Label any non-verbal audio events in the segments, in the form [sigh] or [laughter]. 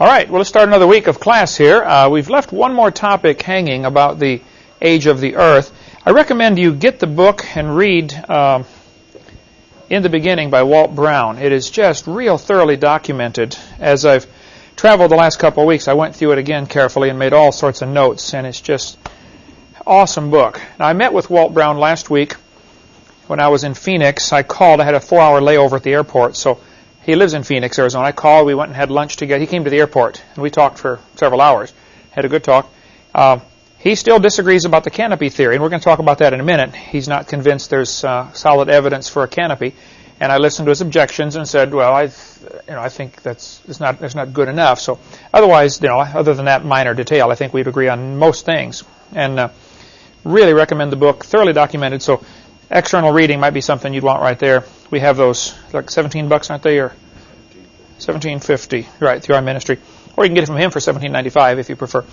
All right, well, let's start another week of class here. Uh, we've left one more topic hanging about the age of the earth. I recommend you get the book and read uh, In the Beginning by Walt Brown. It is just real thoroughly documented. As I've traveled the last couple of weeks, I went through it again carefully and made all sorts of notes, and it's just awesome book. Now, I met with Walt Brown last week when I was in Phoenix. I called. I had a four-hour layover at the airport, so he lives in Phoenix, Arizona. I called. We went and had lunch together. He came to the airport, and we talked for several hours. Had a good talk. Uh, he still disagrees about the canopy theory, and we're going to talk about that in a minute. He's not convinced there's uh, solid evidence for a canopy. And I listened to his objections and said, well, I, you know, I think that's it's not it's not good enough. So otherwise, you know, other than that minor detail, I think we'd agree on most things. And uh, really recommend the book, thoroughly documented. So external reading might be something you'd want right there. We have those like 17 bucks, aren't they, or 1750, right, through our ministry. Or you can get it from him for 17.95 if you prefer.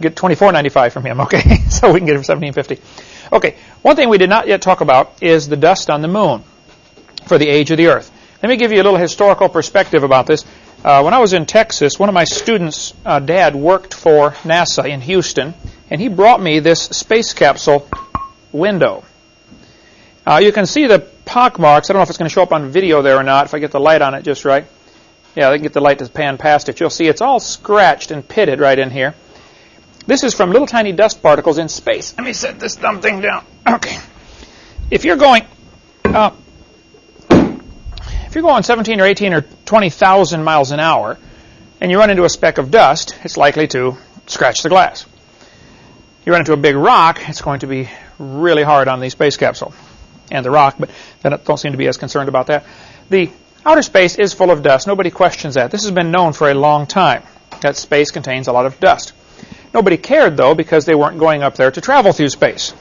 Get 24.95 from him, [laughs] okay? so we can get it for 17.50. Okay, one thing we did not yet talk about is the dust on the moon for the age of the Earth. Let me give you a little historical perspective about this. Uh, when I was in Texas, one of my students' uh, dad worked for NASA in Houston, and he brought me this space capsule window. Uh, you can see the pock marks. I don't know if it's going to show up on video there or not, if I get the light on it just right. Yeah, I can get the light to pan past it. You'll see it's all scratched and pitted right in here. This is from little tiny dust particles in space. Let me set this dumb thing down. [clears throat] Okay. If you're going, uh, if you're going 17 or 18 or 20,000 miles an hour, and you run into a speck of dust, it's likely to scratch the glass. You run into a big rock, it's going to be really hard on the space capsule and the rock, but they don't seem to be as concerned about that. The outer space is full of dust. Nobody questions that. This has been known for a long time, that space contains a lot of dust. Nobody cared, though, because they weren't going up there to travel through space.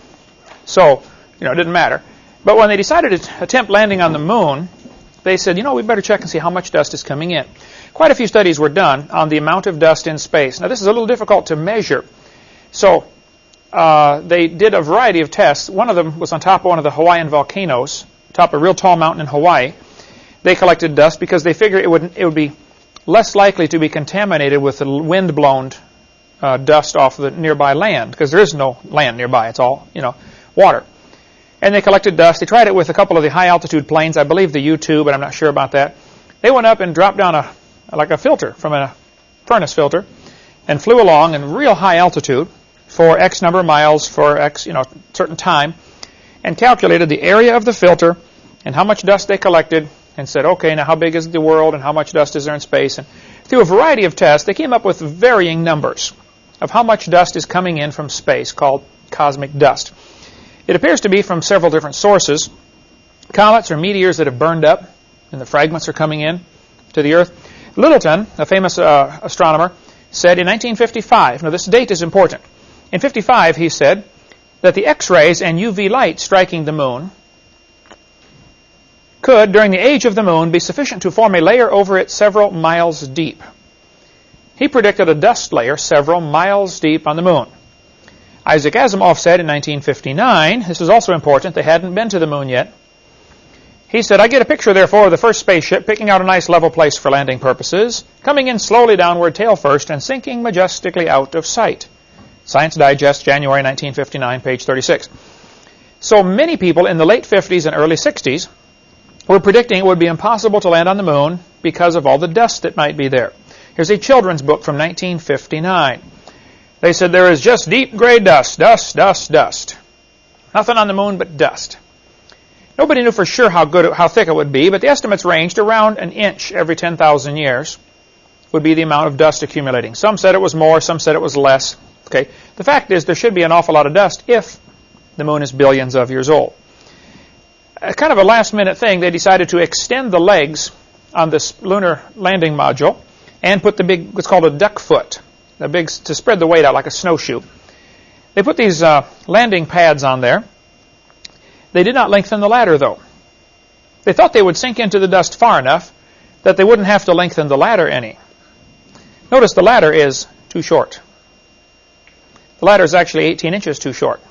So, you know, it didn't matter. But when they decided to attempt landing on the moon, they said, you know, we better check and see how much dust is coming in. Quite a few studies were done on the amount of dust in space. Now, this is a little difficult to measure. So, uh, they did a variety of tests. One of them was on top of one of the Hawaiian volcanoes, top of a real tall mountain in Hawaii. They collected dust because they figured it would it would be less likely to be contaminated with the wind-blown uh, dust off the nearby land because there is no land nearby. It's all you know water. And they collected dust. They tried it with a couple of the high-altitude planes. I believe the U-2, but I'm not sure about that. They went up and dropped down a like a filter from a furnace filter and flew along in real high altitude for X number of miles for X, you know, certain time, and calculated the area of the filter and how much dust they collected, and said, okay, now how big is the world and how much dust is there in space? And through a variety of tests, they came up with varying numbers of how much dust is coming in from space, called cosmic dust. It appears to be from several different sources. Comets or meteors that have burned up, and the fragments are coming in to the Earth. Lyttleton, a famous uh, astronomer, said in 1955, now this date is important, in 55, he said that the X-rays and UV light striking the moon could, during the age of the moon, be sufficient to form a layer over it several miles deep. He predicted a dust layer several miles deep on the moon. Isaac Asimov said in 1959, this is also important, they hadn't been to the moon yet. He said, I get a picture, therefore, of the first spaceship picking out a nice level place for landing purposes, coming in slowly downward tail first and sinking majestically out of sight. Science Digest, January 1959, page 36. So many people in the late 50s and early 60s were predicting it would be impossible to land on the moon because of all the dust that might be there. Here's a children's book from 1959. They said there is just deep gray dust, dust, dust, dust. Nothing on the moon but dust. Nobody knew for sure how good, how thick it would be, but the estimates ranged around an inch every 10,000 years would be the amount of dust accumulating. Some said it was more, some said it was less. Okay. The fact is there should be an awful lot of dust if the moon is billions of years old. A kind of a last minute thing, they decided to extend the legs on this lunar landing module and put the big, what's called a duck foot, the big, to spread the weight out like a snowshoe. They put these uh, landing pads on there. They did not lengthen the ladder though. They thought they would sink into the dust far enough that they wouldn't have to lengthen the ladder any. Notice the ladder is too short. The ladder is actually 18 inches too short.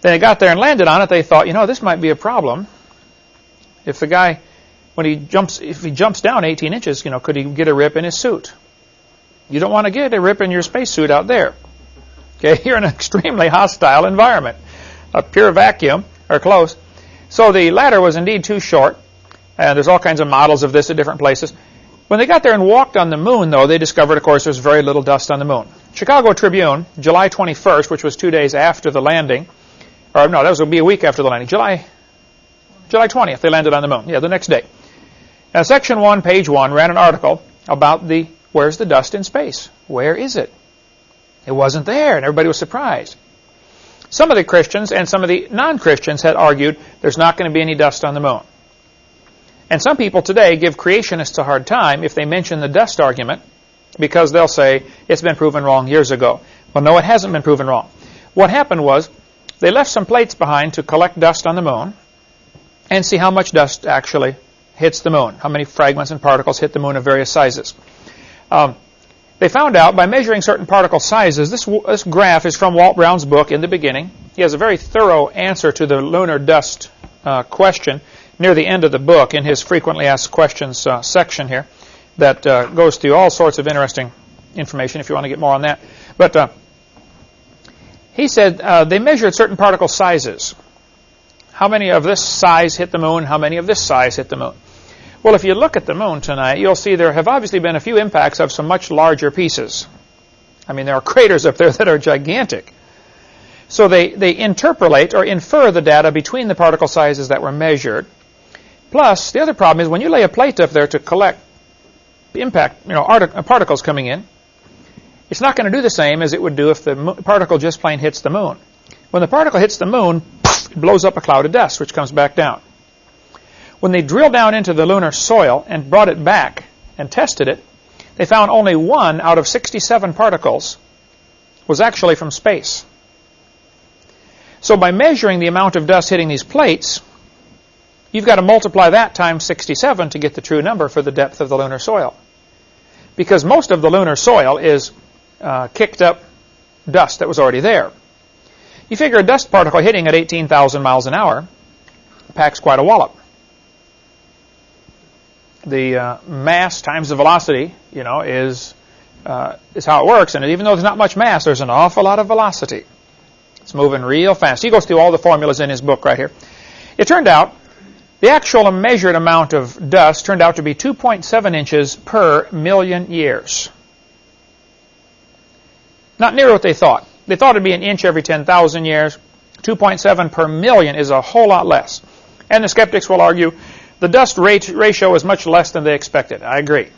Then they got there and landed on it. They thought, you know, this might be a problem. If the guy, when he jumps, if he jumps down 18 inches, you know, could he get a rip in his suit? You don't want to get a rip in your spacesuit out there. Okay, [laughs] you're in an extremely hostile environment, a pure vacuum or close. So the ladder was indeed too short, and there's all kinds of models of this at different places. When they got there and walked on the moon, though, they discovered, of course, there's very little dust on the moon. Chicago Tribune, July 21st, which was two days after the landing, or no, that was going to be a week after the landing. July, July 20th, they landed on the moon. Yeah, the next day. Now, section one, page one, ran an article about the where's the dust in space? Where is it? It wasn't there, and everybody was surprised. Some of the Christians and some of the non-Christians had argued there's not going to be any dust on the moon. And some people today give creationists a hard time if they mention the dust argument because they'll say it's been proven wrong years ago. Well, no, it hasn't been proven wrong. What happened was they left some plates behind to collect dust on the moon and see how much dust actually hits the moon, how many fragments and particles hit the moon of various sizes. Um, they found out by measuring certain particle sizes, this, this graph is from Walt Brown's book in the beginning. He has a very thorough answer to the lunar dust uh, question near the end of the book in his frequently asked questions uh, section here that uh, goes through all sorts of interesting information if you want to get more on that. But uh, he said uh, they measured certain particle sizes. How many of this size hit the moon? How many of this size hit the moon? Well, if you look at the moon tonight, you'll see there have obviously been a few impacts of some much larger pieces. I mean, there are [laughs] craters up there that are gigantic. So they, they interpolate or infer the data between the particle sizes that were measured. Plus, the other problem is when you lay a plate up there to collect impact, you know, uh, particles coming in, it's not going to do the same as it would do if the particle just plain hits the moon. When the particle hits the moon, it blows up a cloud of dust, which comes back down. When they drilled down into the lunar soil and brought it back and tested it, they found only one out of 67 particles was actually from space. So by measuring the amount of dust hitting these plates, you've got to multiply that times 67 to get the true number for the depth of the lunar soil. Because most of the lunar soil is uh, kicked up dust that was already there. You figure a dust particle hitting at 18,000 miles an hour packs quite a wallop. The uh, mass times the velocity, you know, is uh, is how it works. And even though there's not much mass, there's an awful lot of velocity. It's moving real fast. He goes through all the formulas in his book right here. It turned out the actual measured amount of dust turned out to be 2.7 inches per million years. Not near what they thought. They thought it'd be an inch every 10,000 years. 2.7 per million is a whole lot less. And the skeptics will argue the dust rate ratio is much less than they expected. I agree.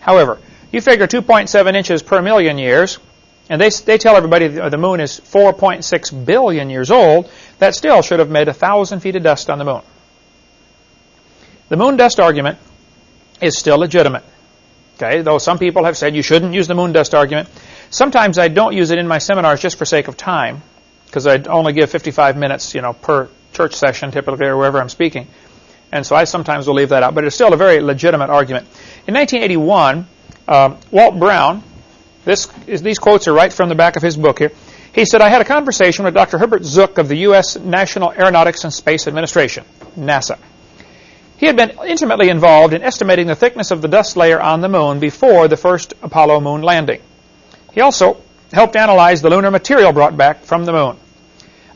However, you figure 2.7 inches per million years, and they, they tell everybody the moon is 4.6 billion years old, that still should have made a thousand feet of dust on the moon. The moon dust argument is still legitimate. Okay, though some people have said you shouldn't use the moon dust argument. Sometimes I don't use it in my seminars just for sake of time, because I only give 55 minutes, you know, per church session typically or wherever I'm speaking. And so I sometimes will leave that out, but it's still a very legitimate argument. In 1981, um, Walt Brown, this is, these quotes are right from the back of his book here. He said, I had a conversation with Dr. Herbert Zook of the U.S. National Aeronautics and Space Administration, NASA. He had been intimately involved in estimating the thickness of the dust layer on the moon before the first Apollo moon landing. He also helped analyze the lunar material brought back from the moon.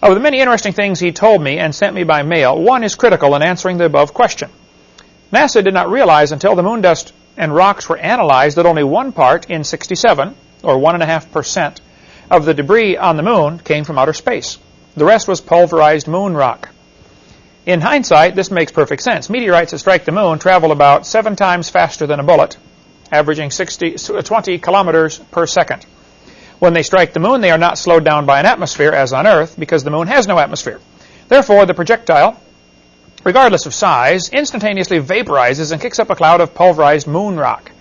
Of the many interesting things he told me and sent me by mail, one is critical in answering the above question. NASA did not realize until the moon dust and rocks were analyzed that only one part in 67, or 1.5%, of the debris on the moon came from outer space. The rest was pulverized moon rock. In hindsight, this makes perfect sense. Meteorites that strike the moon travel about seven times faster than a bullet, averaging 60, 20 kilometers per second. When they strike the moon, they are not slowed down by an atmosphere as on Earth because the moon has no atmosphere. Therefore, the projectile, regardless of size, instantaneously vaporizes and kicks up a cloud of pulverized moon rock.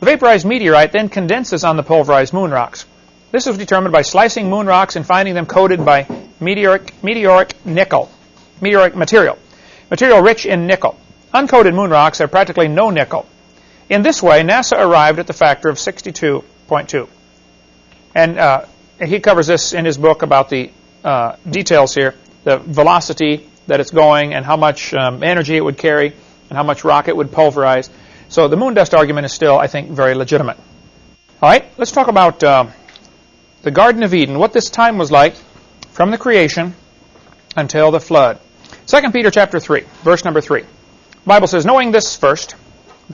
The vaporized meteorite then condenses on the pulverized moon rocks. This was determined by slicing moon rocks and finding them coated by meteoric, meteoric nickel, meteoric material, material rich in nickel. Uncoated moon rocks have practically no nickel. In this way, NASA arrived at the factor of 62.2. And uh, he covers this in his book about the uh, details here, the velocity that it's going and how much um, energy it would carry and how much rock it would pulverize. So the moon dust argument is still, I think, very legitimate. All right, let's talk about uh, the Garden of Eden, what this time was like from the creation until the flood. 2 Peter chapter 3, verse number 3. The Bible says, Knowing this first,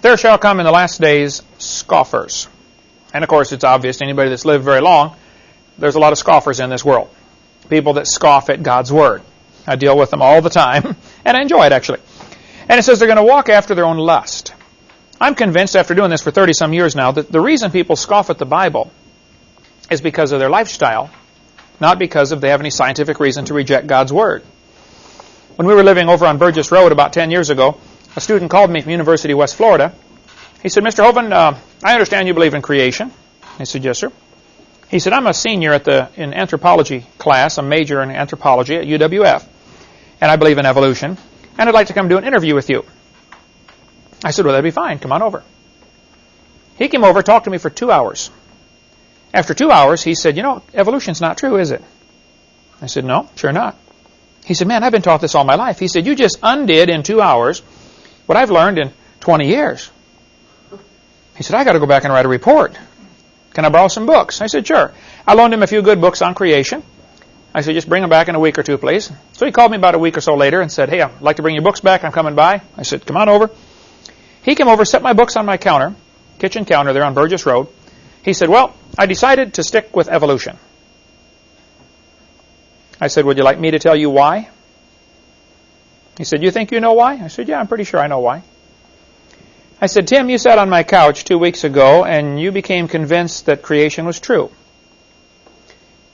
there shall come in the last days scoffers. And of course, it's obvious to anybody that's lived very long, there's a lot of scoffers in this world. People that scoff at God's Word. I deal with them all the time, [laughs] and I enjoy it actually. And it says they're going to walk after their own lust. I'm convinced after doing this for 30 some years now that the reason people scoff at the Bible is because of their lifestyle, not because of they have any scientific reason to reject God's Word. When we were living over on Burgess Road about 10 years ago, a student called me from University of West Florida. He said, Mr. Hovind, uh, I understand you believe in creation. I said, yes, sir. He said, I'm a senior at the in anthropology class, a major in anthropology at UWF, and I believe in evolution, and I'd like to come do an interview with you. I said, well, that'd be fine. Come on over. He came over, talked to me for two hours. After two hours, he said, you know, evolution's not true, is it? I said, no, sure not. He said, man, I've been taught this all my life. He said, you just undid in two hours what I've learned in 20 years. He said, I got to go back and write a report. Can I borrow some books? I said, sure. I loaned him a few good books on creation. I said, just bring them back in a week or two, please. So he called me about a week or so later and said, hey, I'd like to bring your books back. I'm coming by. I said, come on over. He came over, set my books on my counter, kitchen counter there on Burgess Road. He said, well, I decided to stick with evolution. I said, would you like me to tell you why? He said, you think you know why? I said, yeah, I'm pretty sure I know why. I said, Tim, you sat on my couch two weeks ago and you became convinced that creation was true.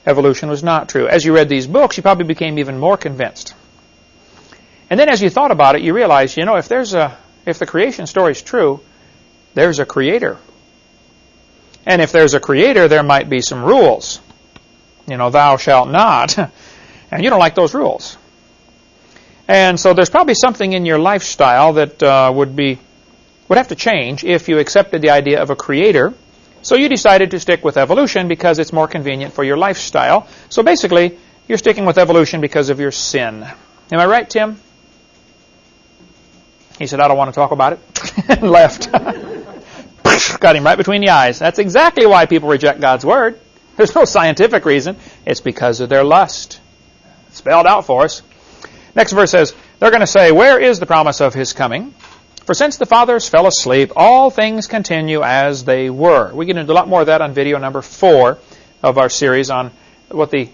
Evolution was not true. As you read these books, you probably became even more convinced. And then as you thought about it, you realized, you know, if there's a if the creation story is true, there's a creator. And if there's a creator, there might be some rules. You know, thou shalt not. And you don't like those rules. And so there's probably something in your lifestyle that uh, would be would have to change if you accepted the idea of a creator. So you decided to stick with evolution because it's more convenient for your lifestyle. So basically, you're sticking with evolution because of your sin. Am I right, Tim? He said, I don't want to talk about it, [laughs] and left. [laughs] Got him right between the eyes. That's exactly why people reject God's Word. There's no scientific reason. It's because of their lust. Spelled out for us. Next verse says, they're going to say, Where is the promise of his coming? For since the fathers fell asleep, all things continue as they were. We get into a lot more of that on video number four of our series on what the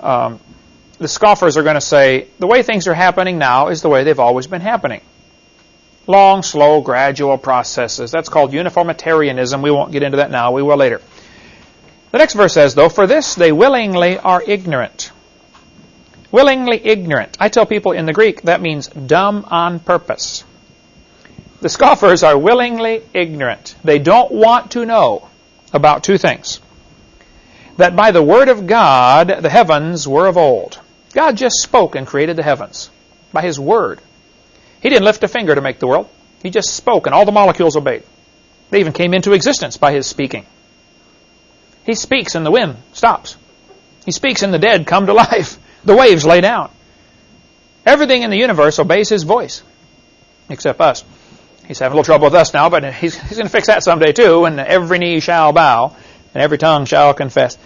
um, the scoffers are going to say. The way things are happening now is the way they've always been happening. Long, slow, gradual processes. That's called uniformitarianism. We won't get into that now. We will later. The next verse says, though, for this they willingly are ignorant. Willingly ignorant. I tell people in the Greek that means dumb on purpose. The scoffers are willingly ignorant. They don't want to know about two things. That by the word of God, the heavens were of old. God just spoke and created the heavens by His word. He didn't lift a finger to make the world. He just spoke and all the molecules obeyed. They even came into existence by His speaking. He speaks and the wind stops. He speaks and the dead come to [laughs] life. The waves lay down. Everything in the universe obeys His voice, except us. He's having a little trouble with us now, but he's, he's going to fix that someday too, and every knee shall bow, and every tongue shall confess.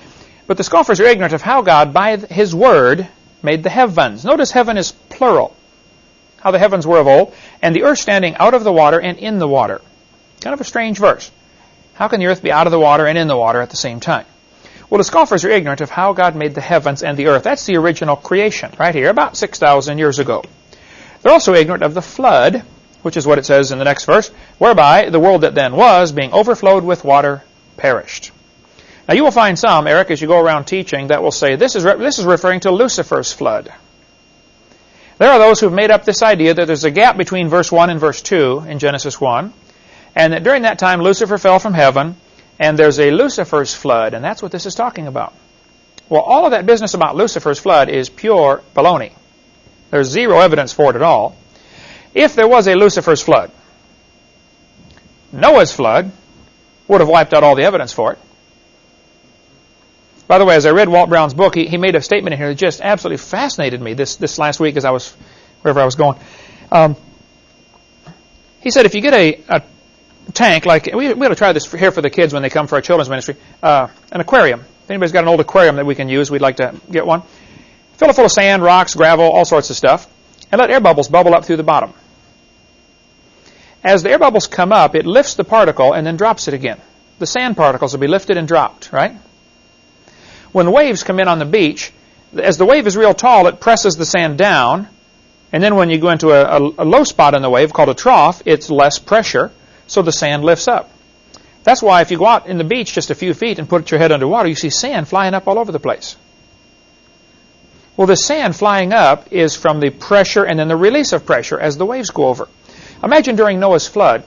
But the scoffers are ignorant of how God, by his word, made the heavens. Notice heaven is plural. How the heavens were of old, and the earth standing out of the water and in the water. Kind of a strange verse. How can the earth be out of the water and in the water at the same time? Well, the scoffers are ignorant of how God made the heavens and the earth. That's the original creation, right here, about 6,000 years ago. They're also ignorant of the flood, which is what it says in the next verse, whereby the world that then was, being overflowed with water, perished. Now you will find some, Eric, as you go around teaching, that will say this is, this is referring to Lucifer's flood. There are those who've made up this idea that there's a gap between verse 1 and verse 2 in Genesis 1, and that during that time Lucifer fell from heaven, and there's a Lucifer's flood, and that's what this is talking about. Well, all of that business about Lucifer's flood is pure baloney. There's zero evidence for it at all. If there was a Lucifer's flood, Noah's flood would have wiped out all the evidence for it. By the way, as I read Walt Brown's book, he, he made a statement in here that just absolutely fascinated me this, this last week as I was, wherever I was going. Um, He said if you get a, a tank, like we, we ought to try this for, here for the kids when they come for our children's ministry, uh, an aquarium. If anybody's got an old aquarium that we can use, we'd like to get one. Fill it full of sand, rocks, gravel, all sorts of stuff, and let air bubbles bubble up through the bottom. As the air bubbles come up, it lifts the particle and then drops it again. The sand particles will be lifted and dropped, right? When the waves come in on the beach, as the wave is real tall, it presses the sand down, and then when you go into a, a, a low spot in the wave called a trough, it's less pressure, so the sand lifts up. That's why if you go out in the beach just a few feet and put your head underwater, you see sand flying up all over the place. Well, the sand flying up is from the pressure and then the release of pressure as the waves go over. Imagine during Noah's flood,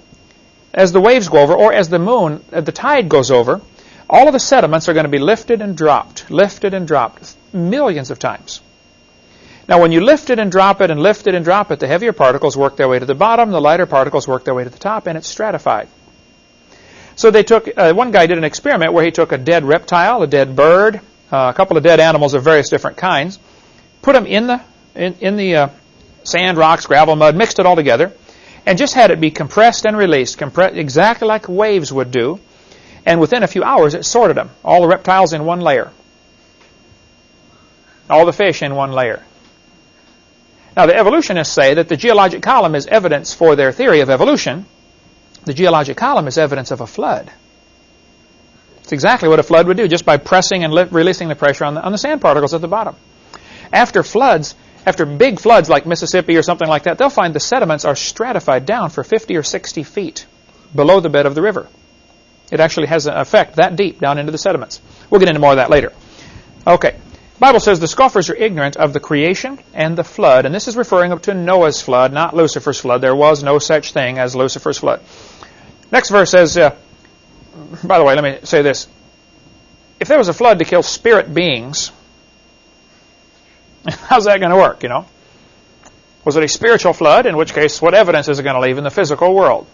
as the waves go over, or as the moon, uh, the tide goes over, all of the sediments are going to be lifted and dropped, lifted and dropped millions of times. Now, when you lift it and drop it and lift it and drop it, the heavier particles work their way to the bottom, the lighter particles work their way to the top, and it's stratified. So they took, uh, one guy did an experiment where he took a dead reptile, a dead bird, uh, a couple of dead animals of various different kinds, put them in the, in, in the uh, sand, rocks, gravel, mud, mixed it all together, and just had it be compressed and released, compressed exactly like waves would do. And within a few hours, it sorted them. All the reptiles in one layer. All the fish in one layer. Now, the evolutionists say that the geologic column is evidence for their theory of evolution. The geologic column is evidence of a flood. It's exactly what a flood would do, just by pressing and releasing the pressure on the, on the sand particles at the bottom. After floods, after big floods like Mississippi or something like that, they'll find the sediments are stratified down for 50 or 60 feet below the bed of the river. It actually has an effect that deep down into the sediments. We'll get into more of that later. Okay. Bible says the scoffers are ignorant of the creation and the flood, and this is referring up to Noah's flood, not Lucifer's flood. There was no such thing as Lucifer's flood. Next verse says, uh, by the way, let me say this. If there was a flood to kill spirit beings, [laughs] how's that going to work, you know? Was it a spiritual flood? In which case, what evidence is it going to leave in the physical world?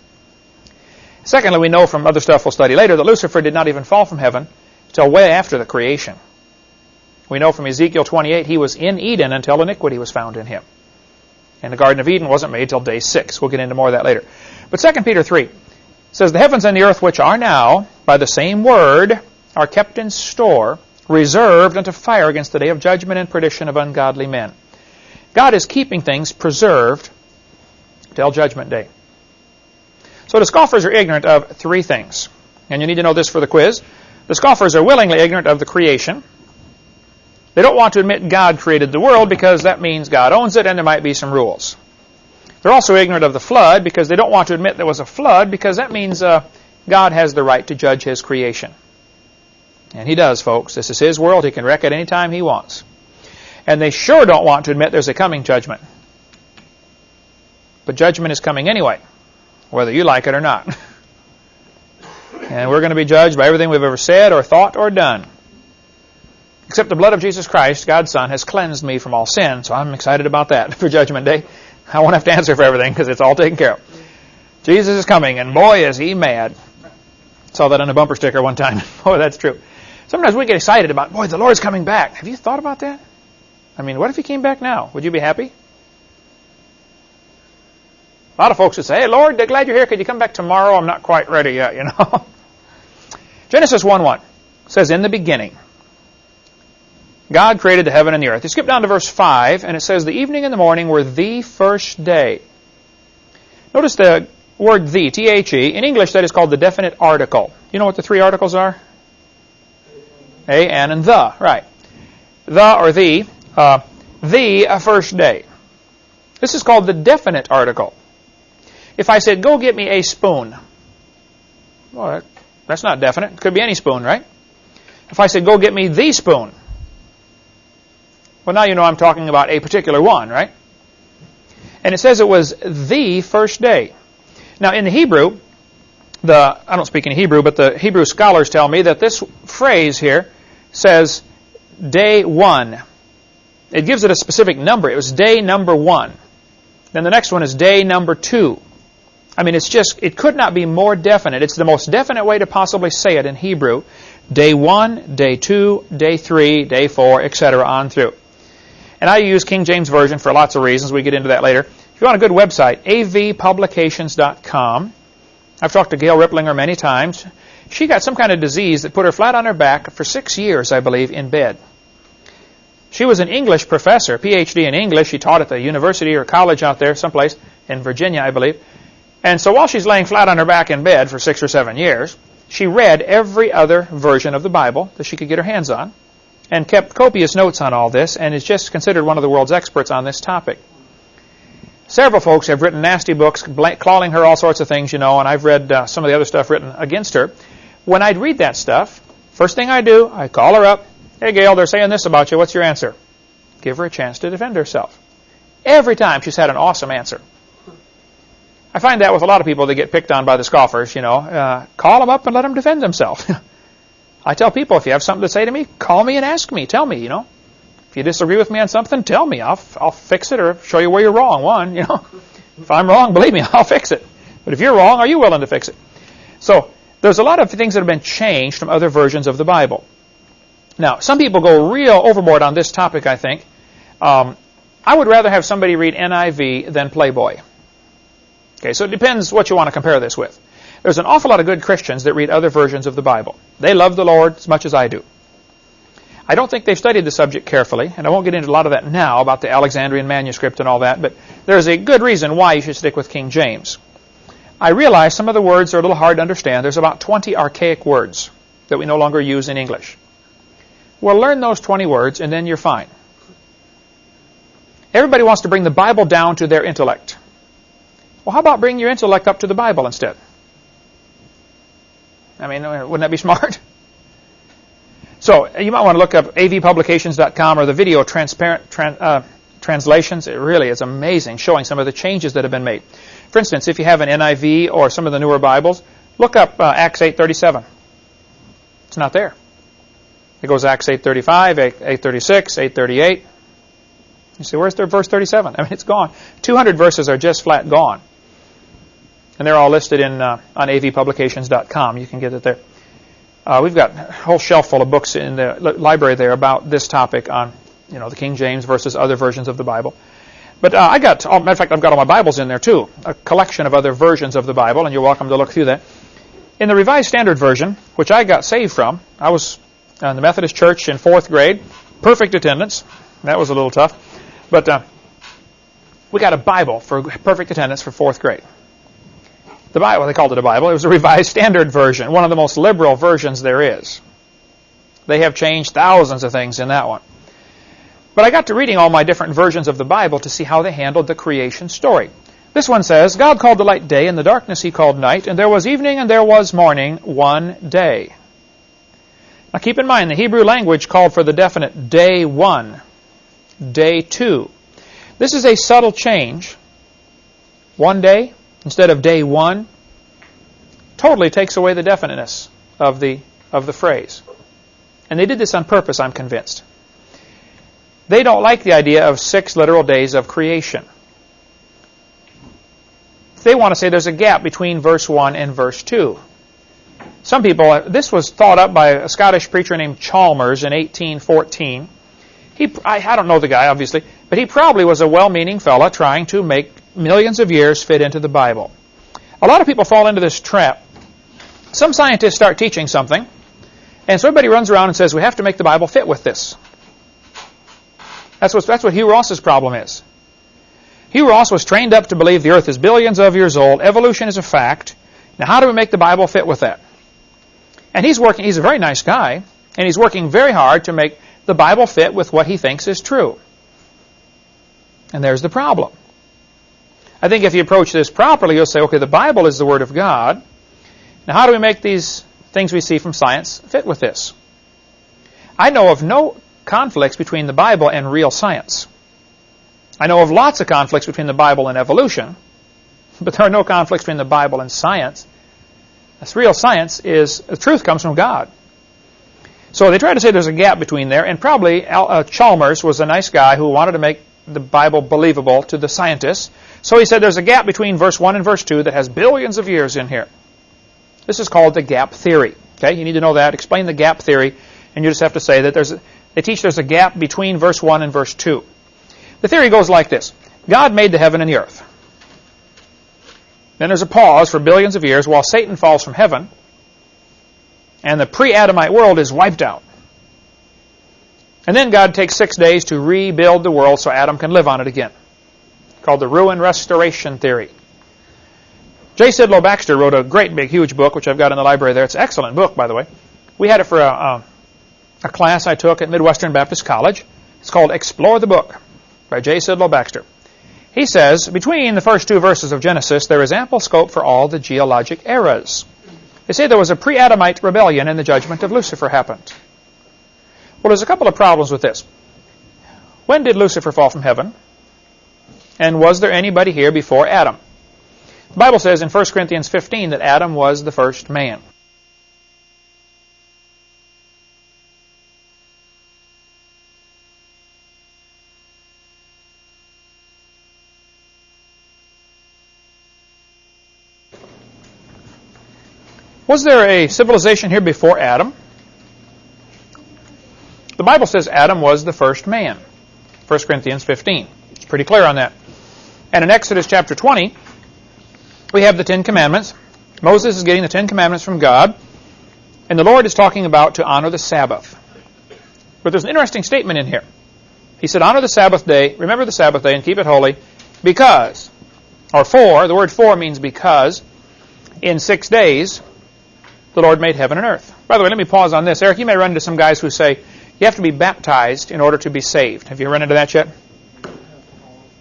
Secondly, we know from other stuff we'll study later that Lucifer did not even fall from heaven until way after the creation. We know from Ezekiel 28 he was in Eden until iniquity was found in him. And the Garden of Eden wasn't made till day 6. We'll get into more of that later. But 2 Peter 3 says, The heavens and the earth which are now, by the same word, are kept in store, reserved unto fire against the day of judgment and perdition of ungodly men. God is keeping things preserved till judgment day. So the scoffers are ignorant of three things. And you need to know this for the quiz. The scoffers are willingly ignorant of the creation. They don't want to admit God created the world because that means God owns it and there might be some rules. They're also ignorant of the flood because they don't want to admit there was a flood because that means uh, God has the right to judge his creation. And he does, folks. This is his world. He can wreck it any time he wants. And they sure don't want to admit there's a coming judgment. But judgment is coming anyway whether you like it or not. [laughs] and we're going to be judged by everything we've ever said or thought or done. Except the blood of Jesus Christ, God's Son, has cleansed me from all sin, so I'm excited about that [laughs] for Judgment Day. I won't have to answer for everything because it's all taken care of. Jesus is coming, and boy, is he mad. Saw that on a bumper sticker one time. [laughs] boy, that's true. Sometimes we get excited about, boy, the Lord's coming back. Have you thought about that? I mean, what if he came back now? Would you be happy? A lot of folks would say, hey, Lord, glad you're here. Could you come back tomorrow? I'm not quite ready yet, [laughs] you know. Genesis 1-1 says, in the beginning, God created the heaven and the earth. You skip down to verse 5, and it says, the evening and the morning were the first day. Notice the word the, T-H-E. In English, that is called the definite article. You know what the three articles are? A, an, and the. Right. The or the. Uh, the first day. This is called the definite article. If I said, go get me a spoon, well, that's not definite. It could be any spoon, right? If I said, go get me the spoon, well, now you know I'm talking about a particular one, right? And it says it was the first day. Now, in the Hebrew, the I don't speak in Hebrew, but the Hebrew scholars tell me that this phrase here says day one. It gives it a specific number. It was day number one. Then the next one is day number two. I mean, it's just, it could not be more definite. It's the most definite way to possibly say it in Hebrew. Day one, day two, day three, day four, etc. on through. And I use King James Version for lots of reasons. We get into that later. If you want a good website, avpublications.com. I've talked to Gail Riplinger many times. She got some kind of disease that put her flat on her back for six years, I believe, in bed. She was an English professor, PhD in English. She taught at the university or college out there, someplace in Virginia, I believe. And so while she's laying flat on her back in bed for six or seven years, she read every other version of the Bible that she could get her hands on and kept copious notes on all this and is just considered one of the world's experts on this topic. Several folks have written nasty books calling her all sorts of things, you know, and I've read uh, some of the other stuff written against her. When I'd read that stuff, first thing I do, I call her up. Hey, Gail, they're saying this about you. What's your answer? Give her a chance to defend herself. Every time she's had an awesome answer. I find that with a lot of people that get picked on by the scoffers, you know. Uh, call them up and let them defend themselves. [laughs] I tell people, if you have something to say to me, call me and ask me. Tell me, you know. If you disagree with me on something, tell me. I'll, I'll fix it or show you where you're wrong. One, you know. [laughs] If I'm wrong, believe me, [laughs] I'll fix it. But if you're wrong, are you willing to fix it? So there's a lot of things that have been changed from other versions of the Bible. Now, some people go real overboard on this topic, I think. Um, I would rather have somebody read NIV than Playboy. Okay, so it depends what you want to compare this with. There's an awful lot of good Christians that read other versions of the Bible. They love the Lord as much as I do. I don't think they've studied the subject carefully, and I won't get into a lot of that now about the Alexandrian manuscript and all that, but there's a good reason why you should stick with King James. I realize some of the words are a little hard to understand. There's about 20 archaic words that we no longer use in English. Well, learn those 20 words, and then you're fine. Everybody wants to bring the Bible down to their intellect. Well, how about bringing your intellect up to the Bible instead? I mean, wouldn't that be smart? So you might want to look up avpublications.com or the video transparent tran, uh, translations. It really is amazing, showing some of the changes that have been made. For instance, if you have an NIV or some of the newer Bibles, look up uh, Acts 8:37. It's not there. It goes Acts 8:35, 8:36, 8:38. You say, where's their verse 37? I mean, it's gone. 200 verses are just flat gone. And they're all listed in uh, on avpublications.com. You can get it there. Uh, we've got a whole shelf full of books in the library there about this topic on, you know, the King James versus other versions of the Bible. But uh, I got, oh, matter of fact, I've got all my Bibles in there too, a collection of other versions of the Bible, and you're welcome to look through that. In the Revised Standard Version, which I got saved from, I was in the Methodist Church in fourth grade, perfect attendance. That was a little tough, but uh, we got a Bible for perfect attendance for fourth grade the Bible. They called it a Bible. It was a Revised Standard Version, one of the most liberal versions there is. They have changed thousands of things in that one. But I got to reading all my different versions of the Bible to see how they handled the creation story. This one says, God called the light day, and the darkness he called night, and there was evening and there was morning one day. Now keep in mind, the Hebrew language called for the definite day one, day two. This is a subtle change. One day, instead of day one totally takes away the definiteness of the, of the phrase. And they did this on purpose, I'm convinced. They don't like the idea of six literal days of creation. They want to say there's a gap between verse 1 and verse 2. Some people, uh, this was thought up by a Scottish preacher named Chalmers in 1814. He, I, I don't know the guy, obviously, but he probably was a well-meaning fella trying to make millions of years fit into the Bible. A lot of people fall into this trap. Some scientists start teaching something, and so everybody runs around and says, we have to make the Bible fit with this. That's what, that's what Hugh Ross's problem is. Hugh Ross was trained up to believe the earth is billions of years old, evolution is a fact. Now how do we make the Bible fit with that? And he's working, he's a very nice guy, and he's working very hard to make the Bible fit with what he thinks is true. And there's the problem. I think if you approach this properly, you'll say, okay, the Bible is the Word of God. Now, how do we make these things we see from science fit with this? I know of no conflicts between the Bible and real science. I know of lots of conflicts between the Bible and evolution, [laughs] but there are no conflicts between the Bible and science. This real science is, the truth comes from God. So they try to say there's a gap between there, and probably uh, Chalmers was a nice guy who wanted to make the Bible believable to the scientists. So he said there's a gap between verse 1 and verse 2 that has billions of years in here. This is called the gap theory. Okay, you need to know that. Explain the gap theory, and you just have to say that there's a, they teach there's a gap between verse 1 and verse 2. The theory goes like this. God made the heaven and the earth. Then there's a pause for billions of years while Satan falls from heaven and the pre-Adamite world is wiped out. And then God takes six days to rebuild the world so Adam can live on it again. Called the ruin restoration theory. J. Sidlow Baxter wrote a great big huge book, which I've got in the library there. It's an excellent book, by the way. We had it for a, a, a class I took at Midwestern Baptist College. It's called Explore the Book by J. Sidlow Baxter. He says, between the first two verses of Genesis, there is ample scope for all the geologic eras. They say there was a pre-Adamite rebellion and the judgment of Lucifer happened. Well, there's a couple of problems with this. When did Lucifer fall from heaven? And was there anybody here before Adam? The Bible says in 1 Corinthians 15 that Adam was the first man. Was there a civilization here before Adam? The Bible says Adam was the first man. 1 Corinthians 15. It's pretty clear on that. And in Exodus chapter 20, we have the Ten Commandments. Moses is getting the Ten Commandments from God, and the Lord is talking about to honor the Sabbath. But there's an interesting statement in here. He said, honor the Sabbath day, remember the Sabbath day, and keep it holy, because, or for, the word for means because, in six days the Lord made heaven and earth. By the way, let me pause on this. Eric, you may run into some guys who say you have to be baptized in order to be saved. Have you run into that yet?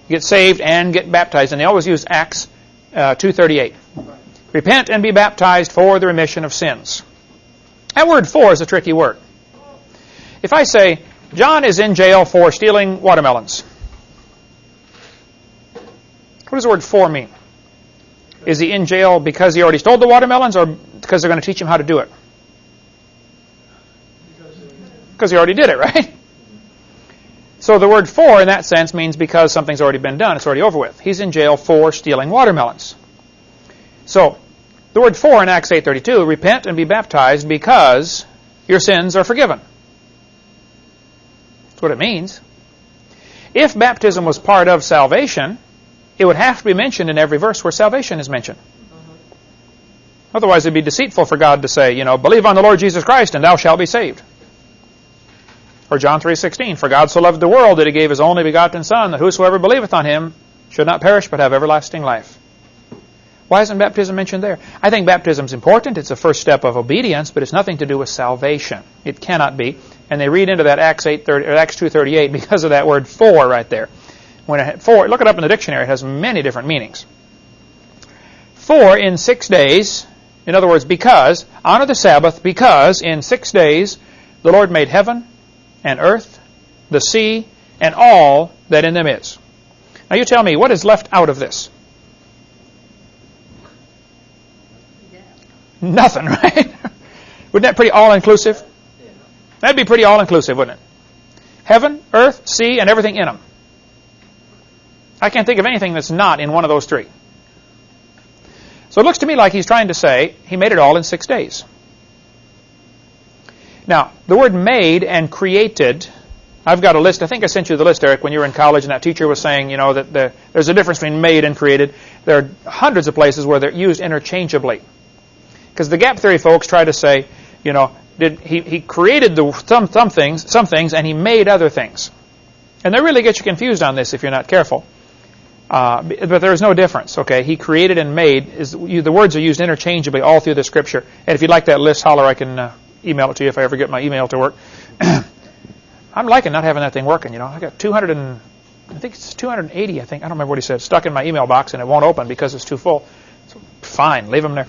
Get saved and get baptized, and they always use Acts uh, 2.38. Repent and be baptized for the remission of sins. That word for is a tricky word. If I say, John is in jail for stealing watermelons, what does the word for mean? Is he in jail because he already stole the watermelons or because they're going to teach him how to do it? Because he already did it, [laughs] right? So the word for in that sense means because something's already been done, it's already over with. He's in jail for stealing watermelons. So the word for in Acts 8.32, repent and be baptized because your sins are forgiven. That's what it means. If baptism was part of salvation, it would have to be mentioned in every verse where salvation is mentioned. Mm-hmm. Otherwise, it'd be deceitful for God to say, you know, believe on the Lord Jesus Christ and thou shalt be saved. Or John 3.16, For God so loved the world that he gave his only begotten Son, that whosoever believeth on him should not perish but have everlasting life. Why isn't baptism mentioned there? I think baptism is important. It's a first step of obedience, but it's nothing to do with salvation. It cannot be. And they read into that Acts 8, 30, Acts 2.38 [laughs] because of that word for right there. When it, for, look it up in the dictionary. It has many different meanings. For in six days, in other words, because, honor the Sabbath, because in six days the Lord made heaven and earth, the sea, and all that in them is. Now you tell me, what is left out of this? Yeah. Nothing, [laughs] right? Wouldn't that pretty all-inclusive? Yeah. That'd be pretty all-inclusive, wouldn't it? Heaven, earth, sea, and everything in them. I can't think of anything that's not in one of those three. So it looks to me like he's trying to say he made it all in six days. Now, the word made and created, I've got a list. I think I sent you the list, Eric, when you were in college, and that teacher was saying, you know, that the, there's a difference between made and created. There are hundreds of places where they're used interchangeably. Because the gap theory folks try to say, you know, did he, he created the, some, some things, some things, and he made other things. And they really get you confused on this if you're not careful. Uh, but there is no difference. Okay, he created and made is you, the words are used interchangeably all through the scripture. And if you'd like that list, holler. I can uh, email it to you if I ever get my email to work. [clears throat] I'm liking not having that thing working. You know, I got 200 and I think it's 280. I think I don't remember what he said. Stuck in my email box and it won't open because it's too full. So, fine, leave them there.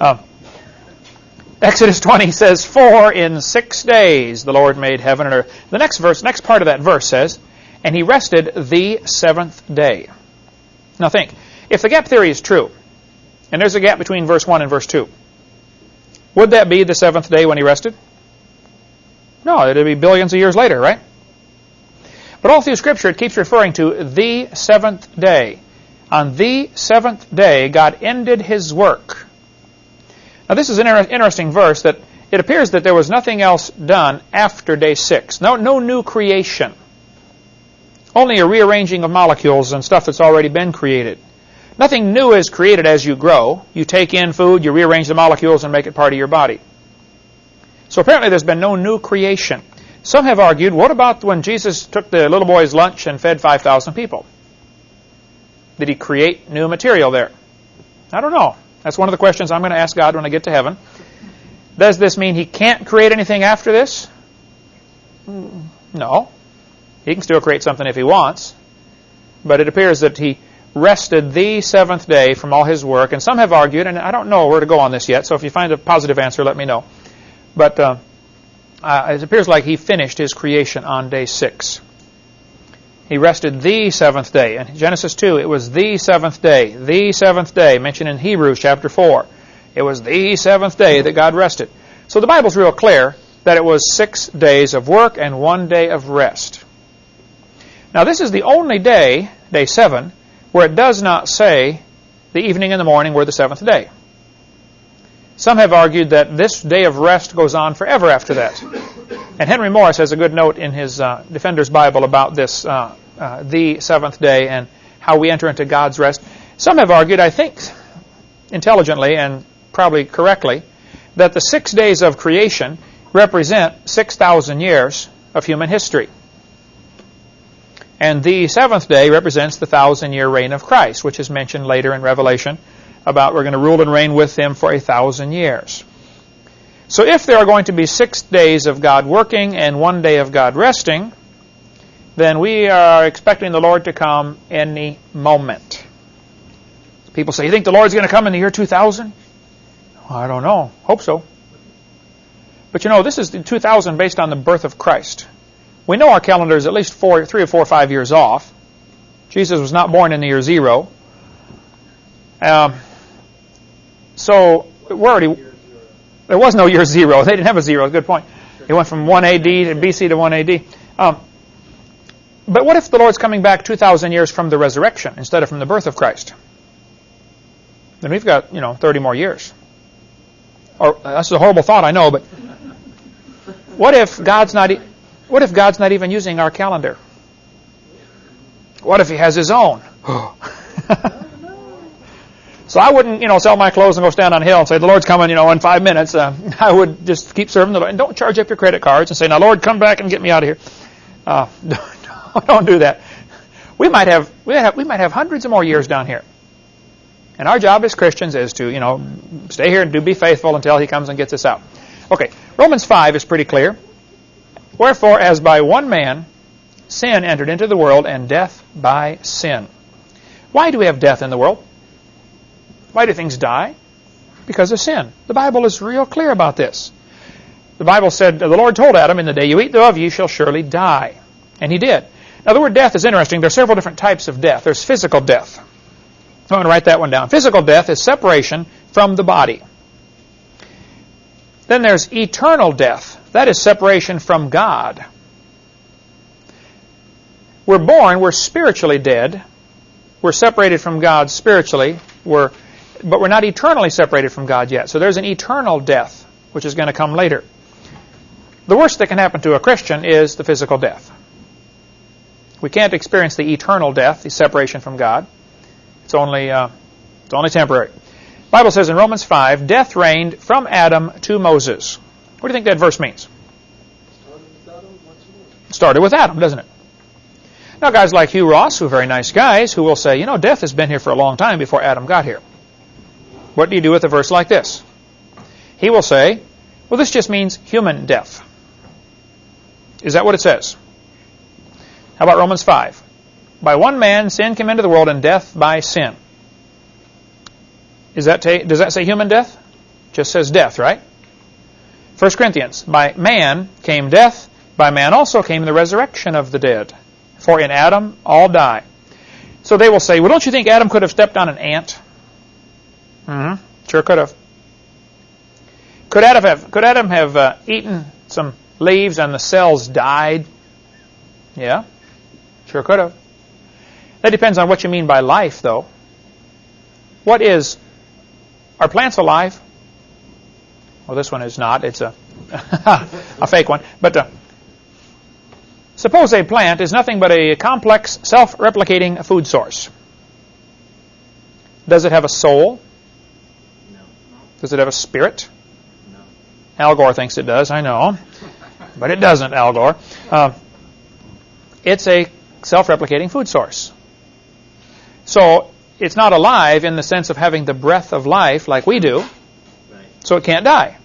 Uh, Exodus 20 says, "For in six days the Lord made heaven and earth." The next verse, next part of that verse says, "And He rested the seventh day." Now think, if the gap theory is true, and there's a gap between verse 1 and verse 2, would that be the seventh day when he rested? No, it would be billions of years later, right? But all through Scripture, it keeps referring to the seventh day. On the seventh day, God ended his work. Now, this is an inter interesting verse that it appears that there was nothing else done after day six. No, no new creation. only a rearranging of molecules and stuff that's already been created. Nothing new is created as you grow. You take in food, you rearrange the molecules and make it part of your body. So apparently there's been no new creation. Some have argued, what about when Jesus took the little boy's lunch and fed 5,000 people? Did he create new material there? I don't know. That's one of the questions I'm going to ask God when I get to heaven. Does this mean he can't create anything after this? No. He can still create something if he wants. But it appears that he rested the seventh day from all his work. And some have argued, and I don't know where to go on this yet, so if you find a positive answer, let me know. But uh, uh, it appears like he finished his creation on day six. He rested the seventh day. In Genesis 2, it was the seventh day. The seventh day, mentioned in Hebrews chapter 4. It was the seventh day that God rested. So the Bible's real clear that it was six days of work and one day of rest. Now this is the only day, day seven, where it does not say the evening and the morning were the seventh day. Some have argued that this day of rest goes on forever after that. And Henry Morris has a good note in his uh, Defender's Bible about this, uh, uh, the seventh day, and how we enter into God's rest. Some have argued, I think, intelligently and probably correctly, that the six days of creation represent 6,000 years of human history. And the seventh day represents the thousand year reign of Christ, which is mentioned later in Revelation about we're going to rule and reign with him for a thousand years. So if there are going to be six days of God working and one day of God resting, then we are expecting the Lord to come any moment. People say, you think the Lord's going to come in the year 2000? I don't know. Hope so. But you know, this is the 2000 based on the birth of Christ. We know our calendar is at least four, three or four or five years off. Jesus was not born in the year zero. Um, so we're already there was no year zero. [laughs] They didn't have a zero. Good point. It went from 1 AD to BC to 1 AD. Um, but what if the Lord's coming back 2,000 years from the resurrection instead of from the birth of Christ? Then we've got, you know, 30 more years. Or that's a horrible thought, I know, but what if God's not what if God's not even using our calendar? What if he has his own? [laughs] So I wouldn't, you know, sell my clothes and go stand on a hill and say, the Lord's coming, you know, in five minutes. Uh, [laughs] I would just keep serving the Lord. And don't charge up your credit cards and say, now, Lord, come back and get me out of here. Uh, [laughs] don't do that. We might have, we might have, we might have hundreds of more years down here. And our job as Christians is to, you know, stay here and do be faithful until he comes and gets us out. Okay, Romans 5 is pretty clear. Wherefore, as by one man sin entered into the world, and death by sin. Why do we have death in the world? Why do things die? Because of sin. The Bible is real clear about this. The Bible said, the Lord told Adam, in the day you eat thereof, you shall surely die. And he did. Now the word death is interesting. There are several different types of death. There's physical death. I'm going to write that one down. Physical death is separation from the body. Then there's eternal death. That is separation from God. We're born, we're spiritually dead. We're separated from God spiritually. We're but we're not eternally separated from God yet. So there's an eternal death, which is going to come later. The worst that can happen to a Christian is the physical death. We can't experience the eternal death, the separation from God. It's only, uh, it's only temporary. Bible says in Romans 5, death reigned from Adam to Moses. What do you think that verse means? Started with Adam, doesn't it? Now, guys like Hugh Ross, who are very nice guys, who will say, you know, death has been here for a long time before Adam got here. What do you do with a verse like this? He will say, well, this just means human death. Is that what it says? How about Romans 5? By one man sin came into the world and death by sin. Is that does that say human death? Just says death, right? 1 Corinthians, by man came death, by man also came the resurrection of the dead. For in Adam all die. So they will say, well, don't you think Adam could have stepped on an ant? Mm-hmm. Sure could have. Could Adam have, could Adam have uh, eaten some leaves and the cells died? Yeah, sure could have. That depends on what you mean by life, though. What is, are plants alive? Well, this one is not. It's a, [laughs] a fake one. But uh, Suppose a plant is nothing but a complex, self-replicating food source. Does it have a soul? No. Does it have a spirit? No. Al Gore thinks it does, I know. But it doesn't, Al Gore. Uh, it's a self-replicating food source. So it's not alive in the sense of having the breath of life like we do, Right. so it can't die.